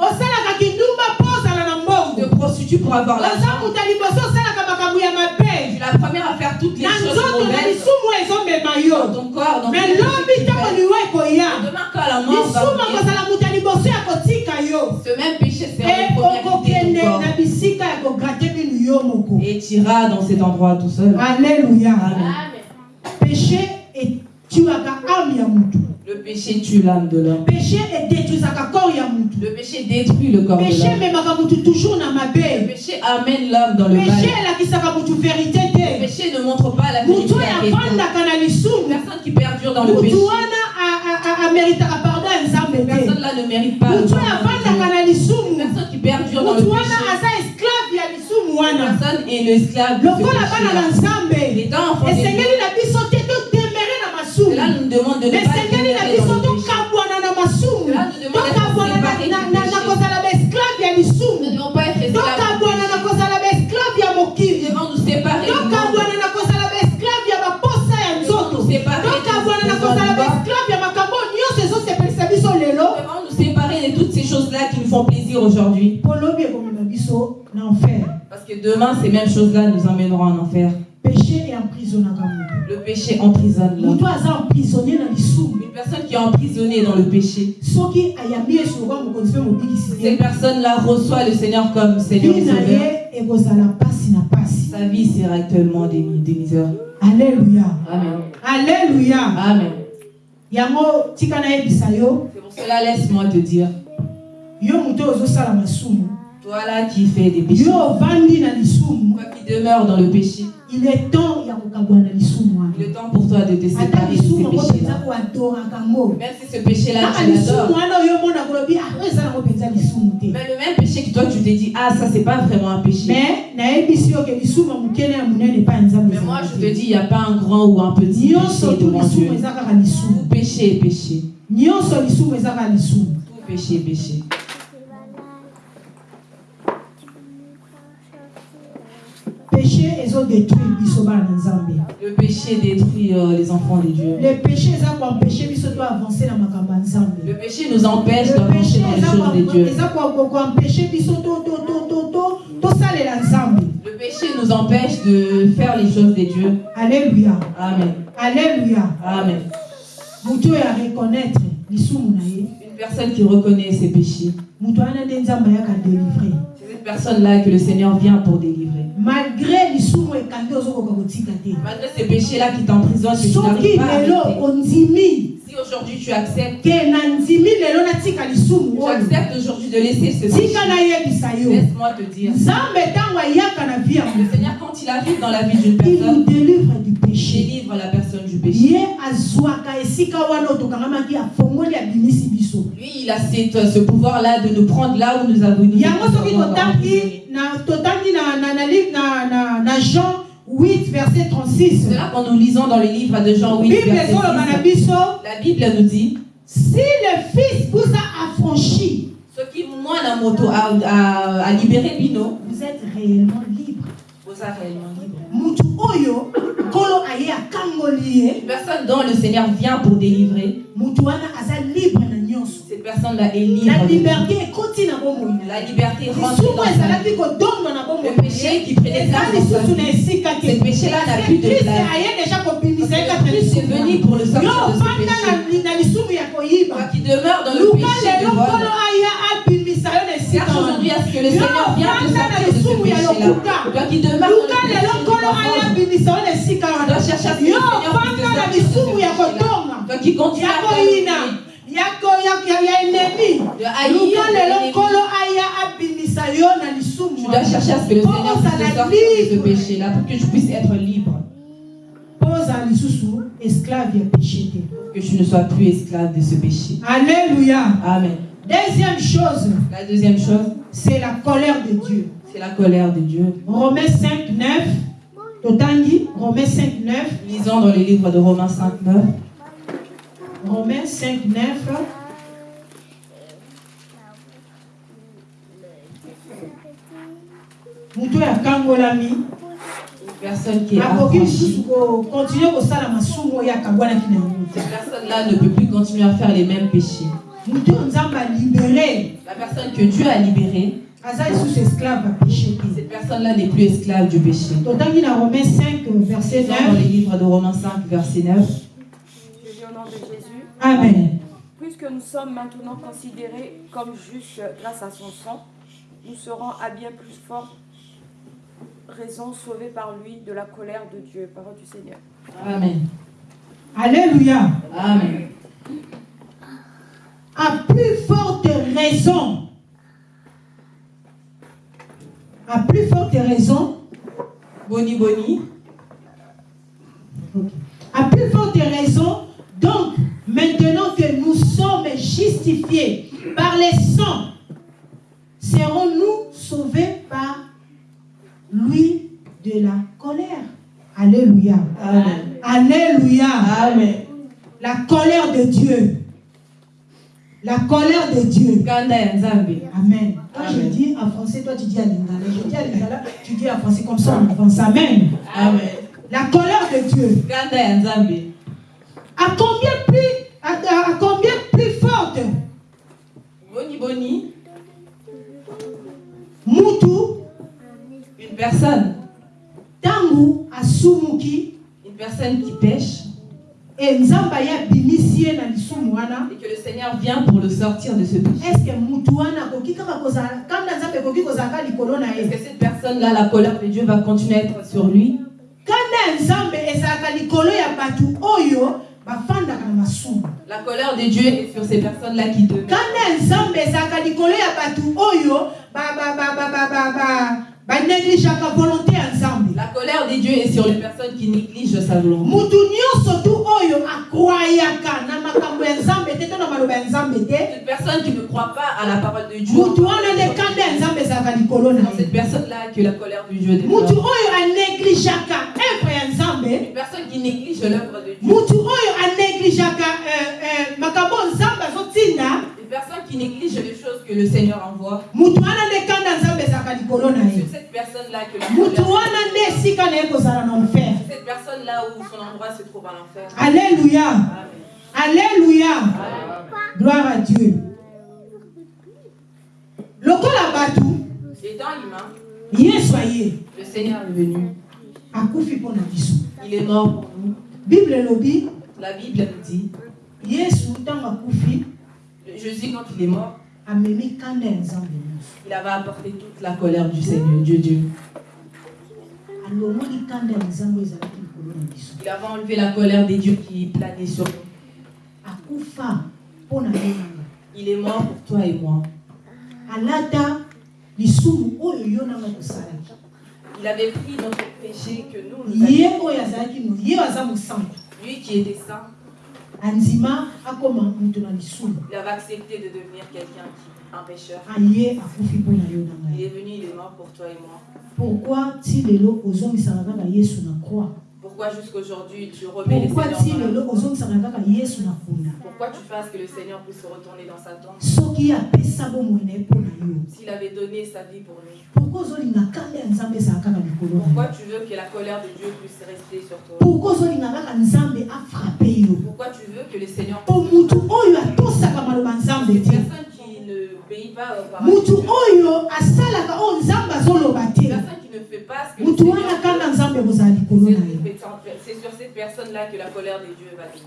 S2: Prostitues pour avoir l'argent. Tu es la première à faire toutes les choses mauvaises
S1: lisumu ezomema
S2: dans
S1: yo.
S2: Ton corps, dans
S1: me
S2: tout ce
S1: lobi
S2: que tu
S1: ntango
S2: fais.
S1: liwa ekoya.
S2: Et Demain, quand la mort ce même péché
S1: yo moko.
S2: Et tu iras dans cet endroit tout seul.
S1: alleluya
S2: Amen.
S1: péché etuaka ame ya mutu
S2: Le péché tue l'âme de l'homme.
S1: péché
S2: Le péché détruit le corps de
S1: péché
S2: l'homme.
S1: ememaka mutu toujours
S2: Le péché amène l'homme dans le
S1: péché vérité
S2: Le péché ne montre pas la vérité personne qui perdure dans le péché,
S1: te
S2: personne-là ne mérite pas de personne qui perdure dans le péché, personne est l'esclave de aujourd'hui. Parce que demain, ces mêmes choses-là nous emmèneront en enfer. Le péché emprisonne l'homme. Une personne qui est emprisonnée dans le péché, cette
S1: te
S2: personne-là reçoit le Seigneur comme Seigneur et Sauveur. Sa vie sera actuellement des, des misères.
S1: alleluya
S2: Amen.
S1: alleluya
S2: Amen. C'est pour cela, laisse-moi te dire,
S1: yo moto oyo ozosala masumu.
S2: Toi là qui fais des péchés,
S1: yo ovandi na lisumu.
S2: Toi qui demeures dans le péché,
S1: il est temps ya kokabwa na lisumu
S2: il est temps pour toi de te séparer de Même si ce péché-là,
S1: kaka
S2: tu l'adores.
S1: ah
S2: Mais le même péché que toi, tu te dis, ah, ça, c'est pas vraiment un péché.
S1: mais
S2: Mais moi, je te. dis, il n'y a pas un grand ou un petit péché devant Dieu. Tout péché est péché.
S1: lisumu eza kaka lisumu.
S2: Tout péché est péché.
S1: Péché ezodétruire biso bana na nzambe
S2: Le péché détruit euh, les enfants de Dieu.
S1: le péché eza koempêche biso to avancer na makambo ya nzambe
S2: Le péché nous empêche d'avancer dans les choses de Dieu.
S1: eza ko- ko- koempêche biso to- to- to- to- to- tosalela nzambe
S2: Le péché nous empêche de faire les choses de Dieu.
S1: alleluya
S2: Amen.
S1: alleluya
S2: Amen.
S1: moto oyo areconnaître lisumu na ye
S2: Une personne qui reconnaît ses péchés,
S1: moto wana nde nzambe ayaka délivre
S2: c'est cette personne-là que le Seigneur vient pour délivrer.
S1: Malgré lisumu ekangi ozokoka kotika te
S2: Malgré ces péchés-là qui t'emprisonnent, que tu
S1: soki
S2: n'arrives pas à
S1: lelo
S2: arrêter.
S1: ondimi
S2: Si aujourd'hui tu acceptes,
S1: ke na ndimi lelo natika lisumu
S2: tu
S1: oyo.
S2: acceptes aujourd'hui de laisser ce péché,
S1: tika nayebisa yo.
S2: Laisse-moi te dire,
S1: nzambe ntango ayaka na vie ya
S2: le
S1: moto
S2: Seigneur, quand il arrive dans la vie d'une
S1: il nous
S2: personne,
S1: délivre du
S2: il
S1: péché
S2: délivre la personne du péché. Lui, il a cette- ce pouvoir-là de nous prendre là où nous avons nous
S1: jean 8 verset 36
S2: C'est là quand nous lisons dans le livre de Jean 8,
S1: bible
S2: verset
S1: ezoloba na
S2: 6,
S1: biso.
S2: La Bible nous dit
S1: si le fils vous a affranchi
S2: Ce qui, moi, la moto, a, a, a libéré Bino,
S1: vous êtes réellement libre
S2: réellement libre. Une personne dont le Seigneur vient pour délivrer, cette personne-là est libre.
S1: la liberté
S2: La liberté rentre dans Le péché qui prenait ce péché-là n'a plus de place. Christ est venu pour le sortir de ce péché. Toi qui demeures dans le péché de
S1: lelo
S2: vol, cherche
S1: wana
S2: aujourd'hui à ce que le Seigneur sortir de ce péché-là.
S1: lokuta
S2: Toi qui demeures
S1: luka
S2: dans le péché de tu dois chercher à ce que le Seigneur puisse te
S1: ovanda na
S2: sortir de ce péché-là.
S1: kodonga
S2: Toi qui continues
S1: ya
S2: à
S1: ya
S2: de
S1: luka lelo nkolo aya abimisa yo na lisumu ozala
S2: de libre.
S1: mpo ozala lisusu esclave ya péché. Te
S2: que tu ne sois plus esclave de ce péché.
S1: alléluia.
S2: Amen.
S1: Deuxième chose
S2: La deuxième chose,
S1: c'est la colère de dieu
S2: c'est la colère de Dieu.
S1: romains 5 9 totangi romains 5 9
S2: Lisons dans le livre de Romains 5, 9.
S1: romains 5 9 moto oyo akangolami
S2: Une personne qui est
S1: akoki lisusu
S2: affranchie.
S1: kokontinue kosala masumu oyo akabwanaki na yango te
S2: Cette personne-là ne peut plus continuer à faire les mêmes péchés.
S1: Oyo nzambe alibere
S2: La personne que Dieu a libérée, cette personne-là n'est plus esclave du péché.
S1: totangi na romains 5 verset
S2: Lisons dans le
S1: 9
S2: livre de Romains 5, verset 9.
S4: Je lis au nom de Jésus.
S1: amen
S4: Puisque nous sommes maintenant considérés comme justes grâce à son sang, nous serons à bien plus forte raison sauvés par lui de la colère de Dieu. Parole du Seigneur.
S2: Amen.
S1: alléluia
S2: Amen.
S1: À plus forte raison à plus forte raison
S2: Boni Boni.
S1: à plus forte raison donc maintenant que nous sommes justifiés par les sangs serons-nous sauvés par lui de la colère? Alléluia
S2: Amen.
S1: alléluia
S2: Amen.
S1: La colère de Dieu. La colère de Dieu. Amen. Quand je
S2: Amen.
S1: dis en français, toi tu dis à lingala. Je dis à lingala, tu dis en français comme ça on avance. Amen.
S2: amen
S1: La colère de Dieu. À combien plus, à, à- combien plus forte?
S2: Boni boni
S1: Mutu,
S2: une personne
S1: tangu, asumuki,
S2: une personne qui pêche
S1: et
S2: que le Seigneur vient pour le sortir de ce péché.
S1: Est-ce que
S2: cette personne là la colère de Dieu va continuer à être sur lui? La colère de Dieu est sur ces personnes là qui demeurent la colère de Dieu est sur les personnes qui négligent sa volonté Cette personne qui ne croit pas à la parole de Dieu,
S1: ye.
S2: Cette personne-là que la colère de Dieu Une personne qui néglige l'œuvre de Dieu,
S1: nzambe azotinda.
S2: Une personne qui néglige les choses que le Seigneur envoie, c'est cette personne-là que la colère. C'est cette personne-là où son endroit se trouve en enfer.
S1: alléluia. Alléluia. Gloire à dieu. Lokola
S2: humain,
S1: yesu aye
S2: le Seigneur est venu.
S1: akufi mpo na biso
S2: Il est mort pour nous.
S1: bible elobi
S2: La Bible nous dit,
S1: yesu ntango akufi.
S2: Jésus, quand il est mort,
S1: amemi kanda ya nzambe nyonso
S2: il avait apporté toute la colère du Seigneur, Dieu Dieu.
S1: alongoli kanda ya nzambe ezalaki likolo na biso
S2: Il avait enlevé la colère des dieux qui planait sur nous.
S1: akufa mpo na yo nanga
S2: Il est mort pour toi et moi.
S1: alata
S2: Il avait pris notre péché que nous, nous
S1: ye
S2: avions. Lui qui était saint,
S1: na
S2: il avait accepté de devenir quelqu'un qui, un pécheur.
S1: na na
S2: Il est venu, il est mort pour toi et moi.
S1: pourquoi
S2: Pourquoi jusqu'aujourd'hui tu remets les Seigneurs dans la Pourquoi tu fasses que le Seigneur puisse retourner dans sa tombe? S'il avait donné sa vie pour nous.
S1: Pourquoi
S2: tu veux que la colère de Dieu puisse rester sur toi?
S1: Pourquoi
S2: tu veux que le Seigneur Une
S1: te
S2: personne qui ne obéit pas aux paroles
S1: te
S2: personne qui ne fait pas ce que c'est sur cette personne-là que la colère de Dieu va venir.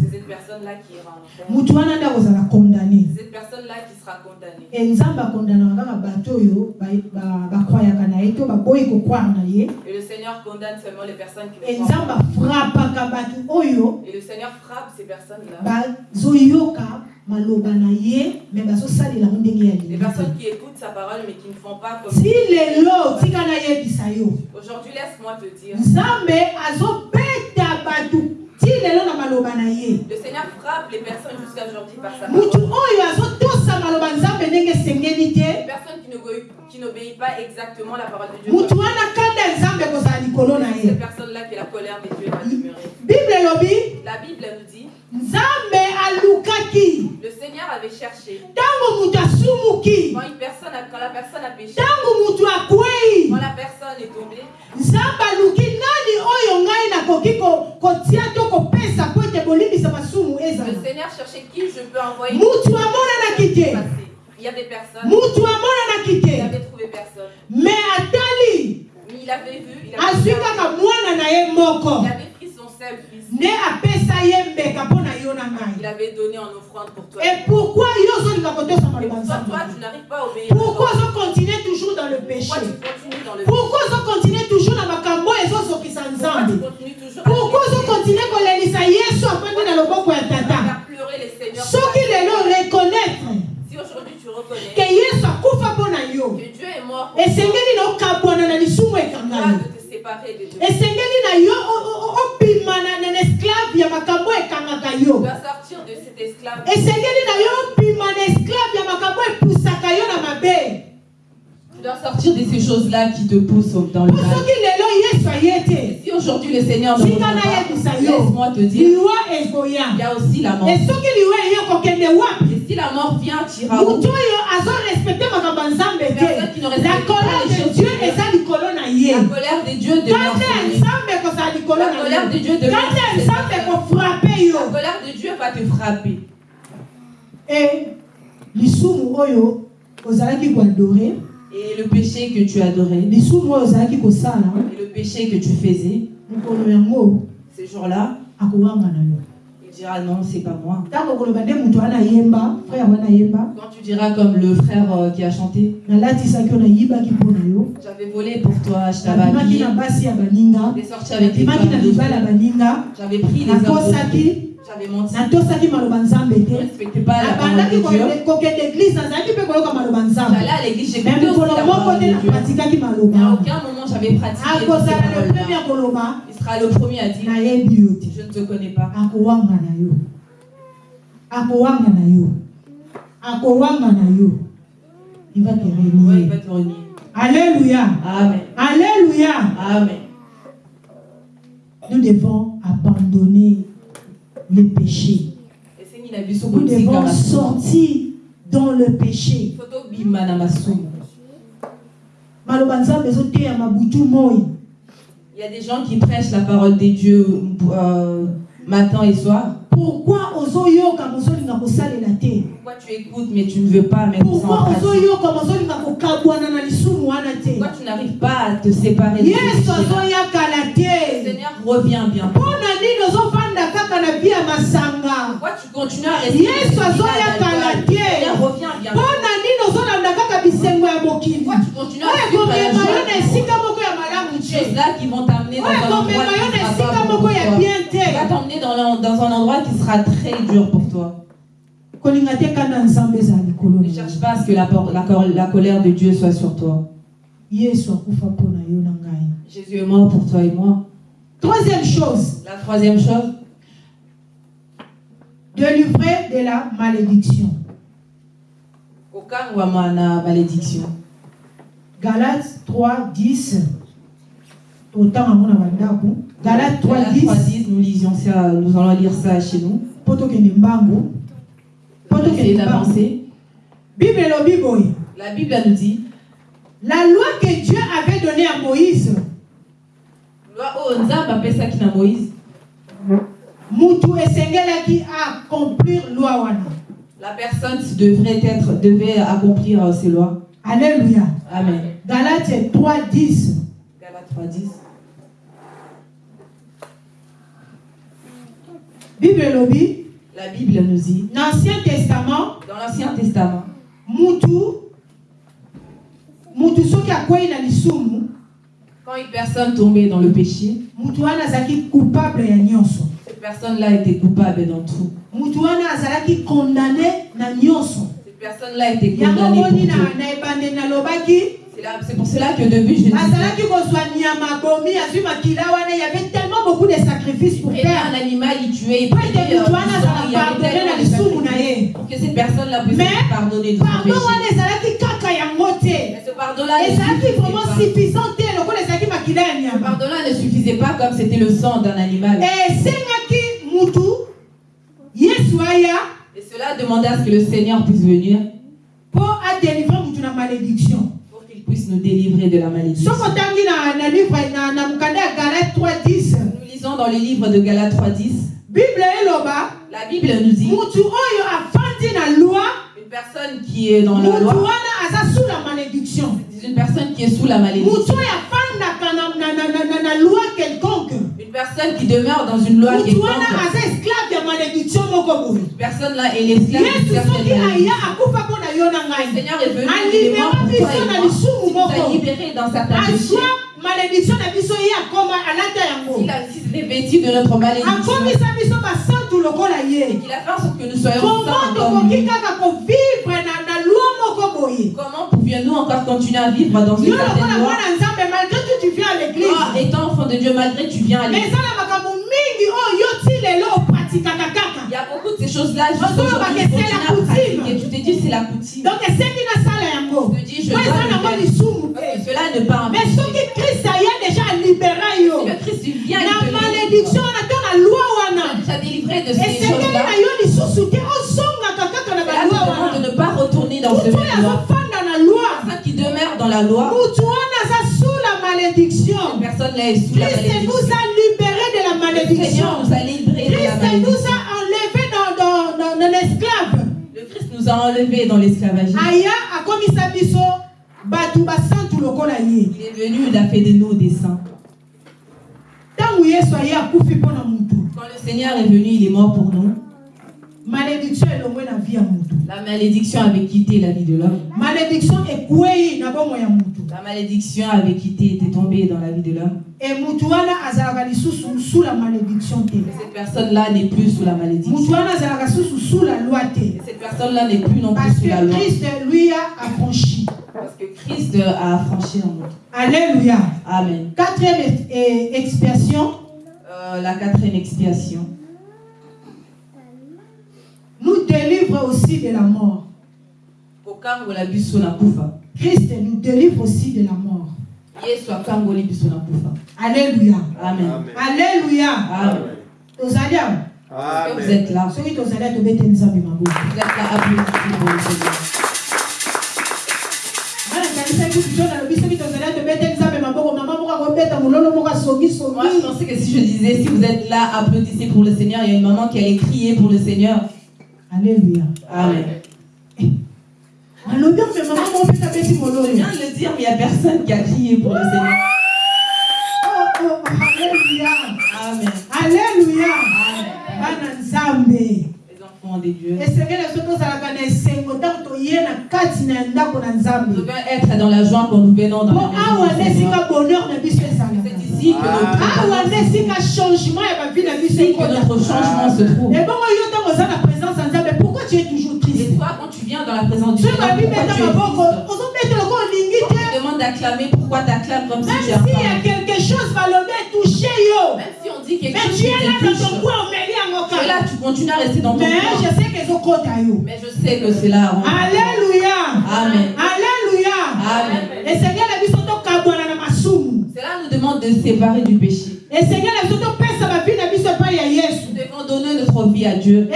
S2: C'est cette personne-là qui ira en enfer. C'est cette personne-là qui sera condamnée. Et le Seigneur condamne seulement les personnes qui ne croient pas. Et le Seigneur frappe ces personnes-là. Les personnes qui écoutent sa parole mais qui ne font pas comme
S1: yo
S2: Aujourd'hui, laisse-moi te dire. Le Seigneur frappe les personnes jusqu'à aujourd'hui par sa parole. Les personnes qui n'obéissent pas exactement la parole de Dieu. C'est ces personnes-là que la colère de Dieu va demeurer. La Bible nous dit le Seigneur avait cherché. Quand, une personne a- quand la personne a péché, quand la personne est tombée, le Seigneur cherchait qui je peux envoyer. Il y a des personnes,
S1: mutu amonanaki
S2: il
S1: te
S2: avait trouvé personne. Mais il avait vu, il avait, il avait
S1: nde apesa ye mbeka mpo na yo na
S2: Il
S1: ngai
S2: avait donné en offrande pour toi.
S1: et pourquoi yo ozolinga kotosa
S2: Et
S1: maloba
S2: pourquoi
S1: nzambe
S2: toi, tu n'arrives pas à obéir
S1: pourquoi
S2: à
S1: ozokontinue toujours dans le
S2: Pourquoi
S1: péché? pourquoi ozokontinue toujours na makambo ezozokisa nzambe? pourquoi ozokontinue kolelisa yesu afandi na loboko ya tata?
S2: faire pleurer les seigneurs
S1: soki lelo reconnaître.
S2: Si aujourd'hui tu reconnais
S1: ke yesu akufa mpo na yo.
S2: que Dieu est mort pour
S1: esengeli na okabwana na lisumu yo
S2: de Dieu.
S1: esengeli na yo obima esclave ya makambo ekangaka yo.
S2: Esclave.
S1: esengeli na yo obima na esclave ya makambo epusaka yo na mabe.
S2: Tu dois sortir de ces choses-là qui te poussent au- dans le mal. Si aujourd'hui le Seigneur ne pas, laisse-moi te dire, il y a aussi la mort. Et si la mort vient, tu iras où? Personne qui ne respecte
S1: la
S2: pas
S1: colère
S2: les
S1: de
S2: choses
S1: dieu
S2: La colère de Dieu
S1: ekozala likolo
S2: La colère de Dieu
S1: yo
S2: La colère de Dieu va te frapper.
S1: e lisumu oyo ozalaki koadore
S2: Et le péché que tu adorais,
S1: lisumu oyo ozalaki kosala
S2: et le péché que tu faisais,
S1: mokolo yango
S2: ces jours-là,
S1: akowanga na yo
S2: il dira non, c'est pas moi. Quand tu diras comme le frère euh, qui a chanté, j'avais volé pour toi, je t'avais habillé, j'étais sorti avec les j'avais pris les hommes
S1: natosaki maloba nzambe nazalaki mpe maloba mokolo moko te napratikaki maloba. Akozala le premier koloba
S2: sera le premier à dire, je ne te connais pas.
S1: il va te
S2: Ouais, il
S1: renier
S2: va te renier.
S1: alléluia.
S2: Amen.
S1: alléluia.
S2: Amen.
S1: nous devons abandonner les péchés.
S2: Esengi na biso
S1: nous devons sortir dans le péché.
S2: Fo tobima na masumu.
S1: Maloba nzambe ezoteya mabutu moi
S2: il y a des gens qui prêchent la parole de Dieu euh, matin et soir.
S1: Pourquoi ozoyoka mozolinga kosalela te?
S2: Pourquoi tu écoutes mais tu ne veux pas mettre ça en
S1: pourquoi
S2: pratique?
S1: Ozoyoka mozolinga kokabwana na lisumu wana te?
S2: Pourquoi tu n'arrives pas à te séparer
S1: yesu azoyakala te.
S2: Seigneur revient bien.
S1: Mpo na nini ozovanda kaka na bia masanga?
S2: Pourquoi tu continues à rester
S1: Yesu azoyakala te.
S2: Seigneur revient bien.
S1: Nini kaka bisengo ya mokili oyo ekomema yo na esika moko malamu te.
S2: Dans
S1: oyo
S2: un endroit
S1: ekomema yo na
S2: qui sera
S1: esika
S2: pas bon
S1: moko
S2: pour
S1: ya
S2: toi.
S1: bien
S2: Il va
S1: te
S2: t'emmener dans, l'en- dans un endroit qui sera très dur pour toi.
S1: kolinga te kanda nzambe ezala likolo
S2: Ne cherche pas à ce que la, colère de Dieu soit sur toi.
S1: yesu akufa mpo na yo na ngai.
S2: Jésus est mort pour toi et moi.
S1: troisième chose.
S2: La troisième chose,
S1: délivrer de la malédiction
S2: na malédiction.
S1: Galates 3, 10. Autant à mon bandako. Galates 3,
S2: Galates
S1: 10.
S2: 3.10, nous lisions ça, nous allons lire ça chez nous.
S1: Mbango.
S2: D'avancer.
S1: Bible elobi boye.
S2: La Bible nous dit,
S1: La loi que Dieu avait donnée à Moïse,
S2: loi oh nzambe apesaki na Moïse,
S1: mutu esengelaki accomplir loi wana.
S2: La personne devrait être, devait accomplir euh, ces lois.
S1: Alléluia.
S2: Amen.
S1: Galates 3, 10.
S2: Galates 3.10.
S1: Bible elobi,
S2: La Bible nous dit,
S1: l'Ancien Testament,
S2: dans l'Ancien Testament,
S1: mutu mutu soki akwei na lisumu
S2: quand une personne tombait dans le péché,
S1: wana azalaki coupable nyonso
S2: cette personne-là était coupable dans tout. Cette personne-là était condamnée pour
S1: na
S2: tout. C'est pour cela que depuis je
S1: wana y avait tellement beaucoup de sacrifices pour faire
S2: un animal, il tuait, il il pour que cette personne-là puisse
S1: Mais,
S2: être pardonnée de son péché. Mais ce pardon-là ne suffisait pas comme c'était le sang d'un animal.
S1: esengaki mutu yesu aya
S2: Et cela demandait à ce que le Seigneur puisse venir pour qu'il puisse nous délivrer de la malédiction.
S1: soki otangi na, na livre na, na mokanda ya galate 310
S2: Nous lisons dans le livre de Galates 3.10,
S1: bible eloba
S2: la Bible nous dit une personne qui est dans la loi, une personne qui est sous la malédiction. Une personne qui demeure dans une loi quelconque.
S1: Malédiction
S2: Cette personne-là est l'esclave malédiction.
S1: yo na
S2: Le Seigneur est venu, pour toi libérés dans péchés.
S1: azwa malédiction na biso ye akoma alata yango
S2: de notre malédiction.
S1: akomisa biso basantu lokola ye. Comment
S2: saints comme
S1: tokoki
S2: lui.
S1: kaka kovivre na, na loi moko boye?
S2: Comment pouvions-nous encore continuer à vivre dans une certaine loi?
S1: malgré tu viens à
S2: Toi,
S1: l'église
S2: étant enfant de Dieu, malgré que tu viens à
S1: mais
S2: l'église,
S1: makambo mingi oyo yo
S2: il y a beaucoup de choses-là.
S1: Et
S2: tu te dis, c'est la.
S1: Donc, c'est
S2: qui te dis, je dois
S1: Cela
S2: ne
S1: pas
S2: Mais ce
S1: qui
S2: Christ a déjà
S1: libéré, le Christ vient la malédiction,
S2: la loi,
S1: on a délivré de ces choses-là.
S2: Et c'est qu'il de ne
S1: pas
S2: retourner
S1: dans ce monde-là. qui demeure dans la
S2: loi.
S1: Personne n'est sous la malédiction.
S2: Christ nous a libéré la
S1: christ nous
S2: malédiction.
S1: a enlevés dans, dans, dans, l'esclave
S2: Le Christ nous a enlevés dans
S1: ye
S2: Il est venu, il a fait de nous des saints. Quand le Seigneur est venu, il est mort pour nous.
S1: Malédiction elongwe na vie ya mutu
S2: La malédiction avait quitté la vie de l'homme.
S1: malédiction ekwei na bomoi ya mutu
S2: La malédiction avait quitté, était tombée dans la vie de l'homme.
S1: e mutu wana azalaka lisusu sous la malédiction te
S2: cette personne-là n'est plus sous la malédiction.
S1: wana azalaka susu sous la loi te
S2: Et cette personne-là n'est plus non
S1: parce
S2: plus sous la loi.
S1: que christ lui a affranchi
S2: Parce que Christ a affranchi en nous.
S1: alléluia
S2: Amen.
S1: quatrième eh, expiation
S2: Euh, la quatrième expiation.
S1: Nous délivre aussi de la mort
S2: Kokangola biso na kufa.
S1: christ nous délivre aussi de la mort
S2: Yesu akangoli biso na kufa.
S1: alléluia
S2: Amen.
S3: Amen.
S1: alléluia
S2: Amen. Est-ce que vous
S3: Amen.
S2: êtes là? Vous êtes là, Moi, je pensais que si je disais, si vous êtes là, applaudissez pour le Seigneur, il y a une maman qui allait crier pour le Seigneur.
S1: Alléluia.
S2: Amen.
S1: alobi ome mama moko mpe tabeti mololo
S2: Je viens de le dire, mais il n'y a personne qui a crié pour le Seigneur.
S1: Oh, oh, alléluia.
S2: Amen.
S1: alléluia.
S2: Les enfants de Dieu.
S1: esengeli so tozalaka na esengo ntango toye na kati na ndako na
S2: Nous devons être dans la joie quand nous venons dans la maison. C'est ici que notre,
S1: changement ya bavi ozobetela ko olingi
S2: Quand
S1: te
S2: tu demandes d'acclamer, pourquoi tu acclames comme si
S1: même
S2: tu as
S1: s'il y a quelque chose balobi etouché yo
S2: Même si on dit quelque
S1: mais
S2: chose
S1: tu
S2: qui
S1: es là dans ton coin
S2: tu es là, tu continues à rester dans ton
S1: mais
S2: coin.
S1: je sais que ezokota yo
S2: Mais je sais que c'est là. on-
S1: alléluia
S2: Amen.
S1: alléluia
S2: Amen.
S1: esengeli biso tokabwana na masumu
S2: Cela nous demande de séparer du péché.
S1: topesa bavi na biso epai ya yesu
S2: Nous devons donner notre vie à Dieu.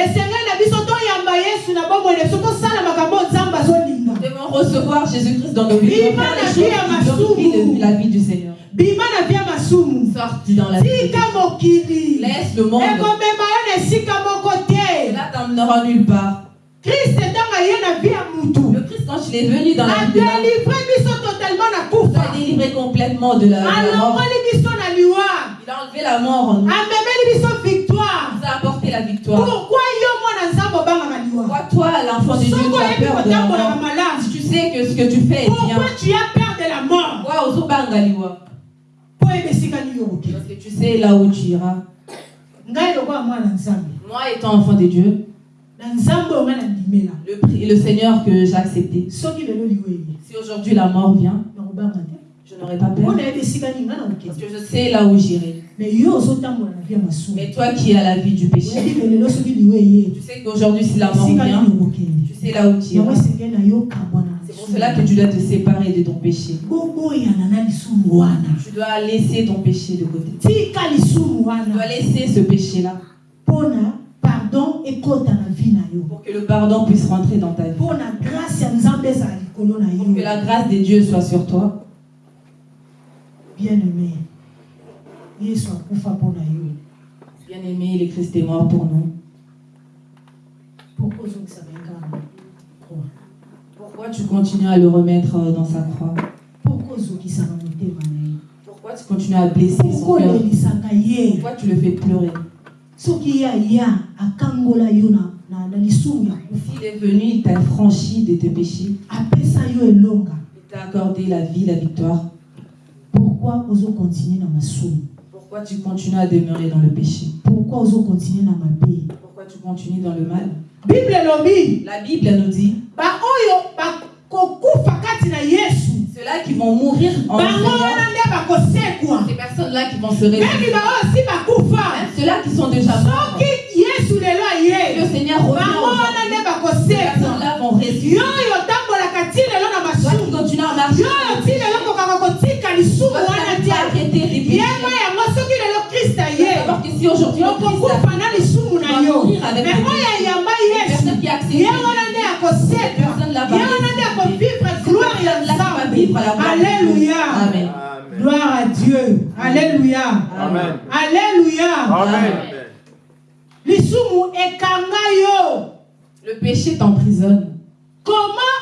S2: Nous devons recevoir Jésus-Christ dans nos vies. Nous la vie du Seigneur.
S1: bima na vi ya masumu
S2: vie.
S1: tika mokili
S2: Laisse le monde.
S1: ekomema yo na esika moko te
S2: Cela t'emmènera nulle part.
S1: krist ntango aye na vi ya mutu
S2: Le Christ, quand il est venu dans la vie de l'homme,
S1: adelivre biso totalement na
S2: il
S1: kufa
S2: a délivré complètement de la, de la mort.
S1: alongoli biso na liwa
S2: Il a enlevé la mort en nous.
S1: amemeli biso
S2: la victoire.
S1: pourquoi
S2: toi, l'enfant de Dieu, tu as peur de la mort tu sais que ce que tu fais est bien,
S1: pourquoi tu as peur de la mort?
S2: Parce que tu sais là où tu iras. Moi, étant enfant de Dieu, le, pri- le Seigneur que j'ai accepté, si aujourd'hui la mort vient, je n'aurai pas peur. Parce que je sais là où j'irai.
S1: mais
S2: toi qui as la vie du péché, tu sais qu'aujourd'hui, si la mort vient, tu sais là où tu iras. C'est pour cela que tu dois te séparer de ton péché. Tu dois laisser ton péché de côté. Tu dois laisser ce péché-là pour que le pardon puisse rentrer dans ta vie. Pour que la grâce de Dieu soit sur toi.
S1: Bien aimé yesu akufa mpona yo
S2: Bien-aimé, le Christ est mort pour nous.
S1: pourquoi
S2: Pourquoi? Tu continues à le remettre euh, dans sa croix?
S1: Pourquoi
S2: Pourquoi tu continues à blesser son cœur? Pourquoi tu le fais pleurer? S'il est venu, il t'a franchi de tes péchés. Il t'a accordé la vie, la victoire.
S1: Pourquoi ozokontinue na masumu
S2: Pourquoi tu continues à demeurer dans le péché?
S1: Pourquoi ozokontinue na mabe
S2: Pourquoi tu continues dans le mal? La Bible nous dit ceux-là qui vont mourir en ces personnes-là qui vont se réveiller, même ceux-là qui sont déjà morts, le Seigneur revient ces personnes-là vont ressusciter.
S1: Lisumu wana te yeba yango soki lelo okokufa na lisumu na yo. me oyo ayamba yesu. ye nde ye nde akovivre gloire ya nzambe
S2: la gloire
S1: à Dieu. Alléluia.
S3: Amen.
S1: Alléluia.
S3: Amen.
S1: lisumu ekanga yo.
S2: Le péché t'emprisonne.
S1: comment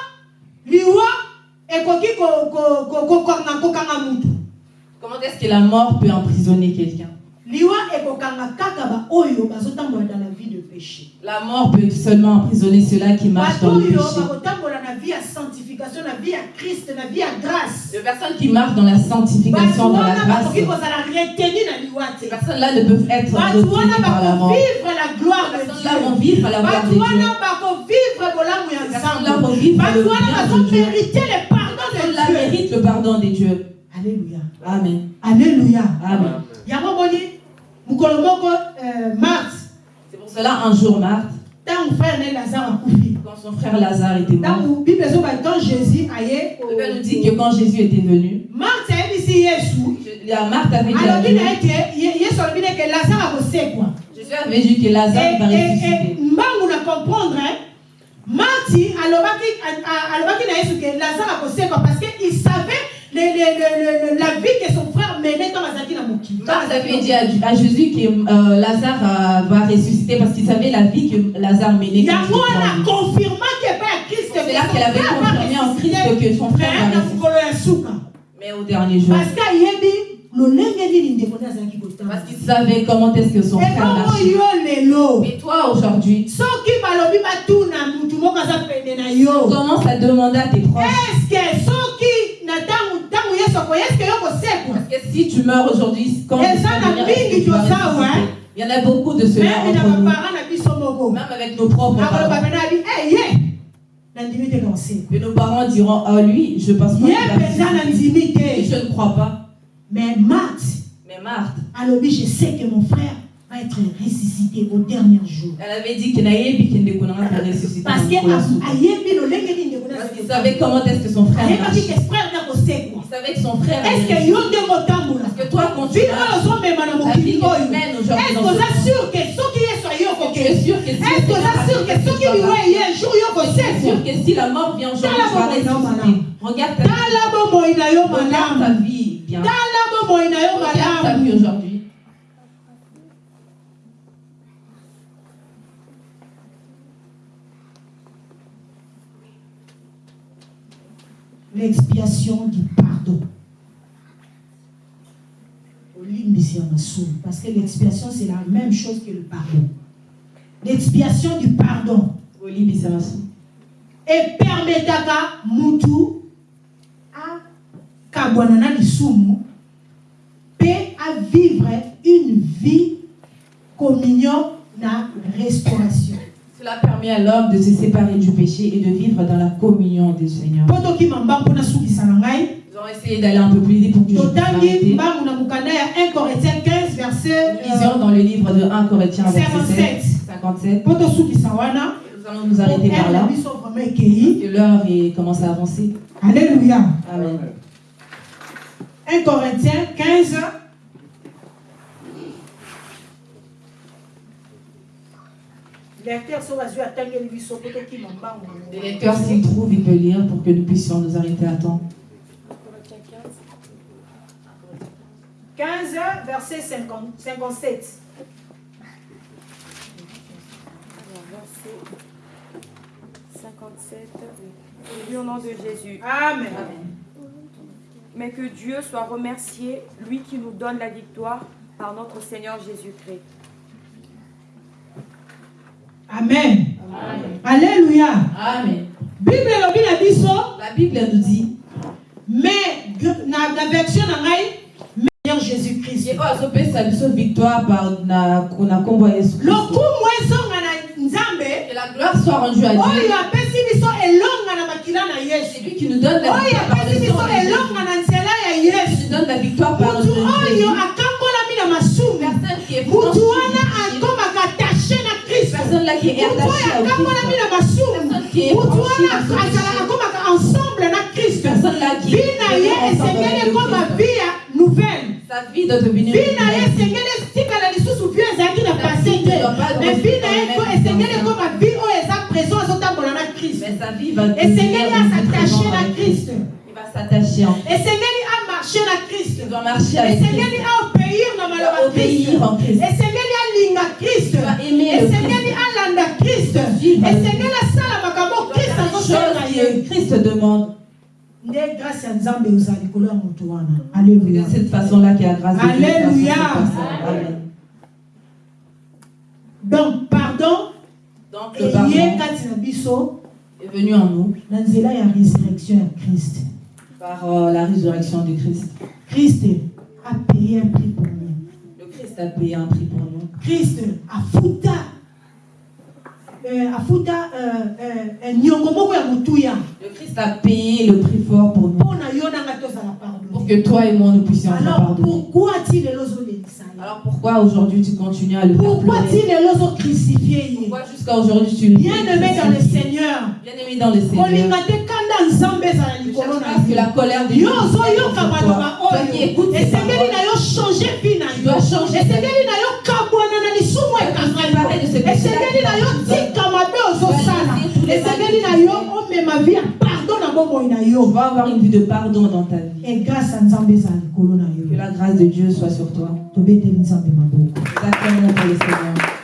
S1: liwa
S2: Comment est-ce que la mort peut emprisonner quelqu'un?
S1: La vie de péché
S2: La mort peut seulement emprisonner ceux-là qui marchent dans le péché. Les personnes qui marchent dans la sanctification, dans la grâce, ces personnes-là ne peuvent être retenues par la mort.
S1: la gloire
S2: Ces personnes-là vont vivre à la gloire de Dieu. Ces personnes-là vont vivre
S1: bato wana
S2: bien de Dieu.
S1: Le pardon de Dieu. alléluia
S2: Amen.
S1: alléluia
S2: Amen.
S1: yango boni mokolo moko euh,
S2: C'est pour cela, un jour, Marthe,
S1: ntango frère lazare
S2: quand son frère Lazare était mort,
S1: quand jésus aye
S2: le Père nous dit que quand Jésus était venu,
S1: mars ayebisi yesu
S2: la Marthe avait dit
S1: lazare akosekwa
S2: Jésus avait dit que Lazare va
S1: Et- et-
S2: ressusciter.
S1: comprendre hein, marti alobaki a- a- na yesu ke lazare akosekwa parce que il savait le, le, le, la vie que son frère menait ntango azalaki na mokili
S2: Marthe avait dit à, à Jésus que euh, Lazare euh, va ressusciter parce qu'il savait la vie que Lazare menait. quand
S1: yango wana confirmaki epai ya krist
S2: C'est là qu'elle avait confirmé en Christ que son frère va ressusciter. Mais au dernier jour,
S1: parce que
S2: parce qu'il savait comment est-ce que son frère marchait. Mais toi, aujourd'hui,
S1: soki balobi batuna mutu moko aza pene na yo.
S2: commence à demander à tes proches? Parce que si tu meurs aujourd'hui, quand tu vas tu. Il y en a beaucoup de ceux-là entre nous, même avec nos propres parents.
S1: pena abi "Eh, ye! Nandimi te kosekwa
S2: Et nos parents diront, ah lui, je pense pas je ne crois pas.
S1: Mais marthe
S2: Mais Marthe,
S1: alobi je sais que mon frère va être ressuscité au dernier jour
S2: elle avait dit que konanga pour ressusciter.
S1: parce que
S2: qu'il savait comment est-ce que son frère marchait. Il savait que son frère allait
S1: est-ce que
S2: Parce que toi, quand tu
S1: mokili
S2: que tu
S1: est-ce
S2: dans
S1: oza
S2: ce
S1: sûr ke soki yesu aye
S2: tu es sûr que
S1: est-ce sûr soki liwa eye un jour
S2: sûr que si la mort vient aujourd'hui, tu vas ressusciter. Regarde ta vie. Regarde ta
S1: malamu
S2: vie
S1: na yo
S2: aujourd'hui.
S1: l'expiation du pardon parce que l'expiation c'est la même chose que le pardon l'expiation du pardon
S2: masumu.
S1: epermetaka mutu akabwana na lisumu mpe avivre une vie communion na restauration
S2: Cela permet à l'homme de se séparer du péché et de vivre dans la communion du Seigneur. Ils ont essayé d'aller un peu plus vite pour que je puisse
S1: totangi
S2: m'arrêter.
S1: mbangu na mokanda ya 1 corinthiens 15 verset
S2: Nous lisions dans le livre de 1 Corinthiens verset
S1: 57
S2: 57.
S1: mpo tosukisa wana
S2: Nous allons nous arrêter par là. Que l'heure commence à avancer.
S1: alléluia
S2: Amen.
S1: 1 corinthiens 15 lecteur so bazwi atangeli biso mpo tokima mbangu na
S2: Les
S1: Mungu.
S2: lecteurs, s'ils trouvent, ils peuvent lire pour que nous puissions nous arrêter à temps.
S4: Corinthiens
S1: 15
S4: 15.
S1: verset 50 57
S4: Alors, verset 57. Oui, au nom de Jésus.
S1: amen
S4: Mais que Dieu soit remercié, lui qui nous donne la victoire par notre Seigneur Jésus-Christ.
S1: amen alléluia
S2: Amen.
S1: bible
S2: La Bible nous dit
S1: mais na version na ngai meilleur jésus christ
S2: Ye oyo azopesa biso victoire par na na kombo Yesu Kristo.
S1: lokumu ezonga na nzambe
S2: Que la gloire soit rendue à Dieu.
S1: oyo apesi biso elonga na makila na
S2: C'est lui qui nous donne la victoire
S1: apesi biso elonga na
S2: Christ.
S1: na masumu
S2: Personne qui est
S1: mutu
S2: franchi
S1: wana
S2: dans son
S1: azala
S2: péché.
S1: akomaka ensemble na kristo vi na ye esengeli
S2: Christ.
S1: vi ya nouvelle.
S2: Sa vie doit devenir
S1: vi na ye
S2: une vie.
S1: esengeli etikala lisusu vi ezalaki na
S2: La
S1: pase
S2: vie
S1: te. mais vi na ye
S2: dans
S1: esengeli vi oyo eza présent azotambola na kristo esengeli na
S2: avec Christ.
S1: kristo esengeli
S2: Tu dois marcher avec Christ.
S1: na
S2: Tu
S1: maloba
S2: dois obéir en Christ.
S1: alinga kriste
S2: Tu dois aimer le
S1: esengeli
S2: Vivre avec
S1: esengeli asala makambo kriste azosalela
S2: Chose
S1: ye
S2: Christ demande.
S1: nde grâce ya nzambe eza likolo ya moto wana
S2: de cette façon-là qu'il y a grâce.
S1: Alléluia. donc pardon
S2: Donc le pardon
S1: kati na biso
S2: est venu en nous
S1: na nzela ya résurrection ya kriste
S2: par euh, la résurrection de Christ.
S1: kriste a payé un prix pour nous
S2: Le Christ a payé un prix pour nous.
S1: kriste afuta eh,
S2: Le Christ a payé le prix fort pour nous. Pour que toi et moi nous puissions
S1: alors pourquoi
S2: Alors pourquoi aujourd'hui tu continues à le faire
S1: pourquoi
S2: Pourquoi jusqu'à aujourd'hui tu le
S1: bien aimé dans le seigneur.
S2: Bien aimé dans le Seigneur. pas que la colère de Dieu
S1: maloba
S2: Toi. qui écoutes Tu dois changer
S1: na yo
S2: va-
S1: tika mabe ozosala
S2: laisser tous les
S1: esengeli
S2: mal
S1: na yo omema vi ya pardon na bomoi na
S2: Tu
S1: yo
S2: vas avoir une vie de pardon dans ta vie.
S1: e grâce ya nzambe ezala likolo na
S2: Que la grâce de Dieu soit sur toi.
S1: tobeteli nzambe maboko
S2: Nous acclamons pour le Seigneur.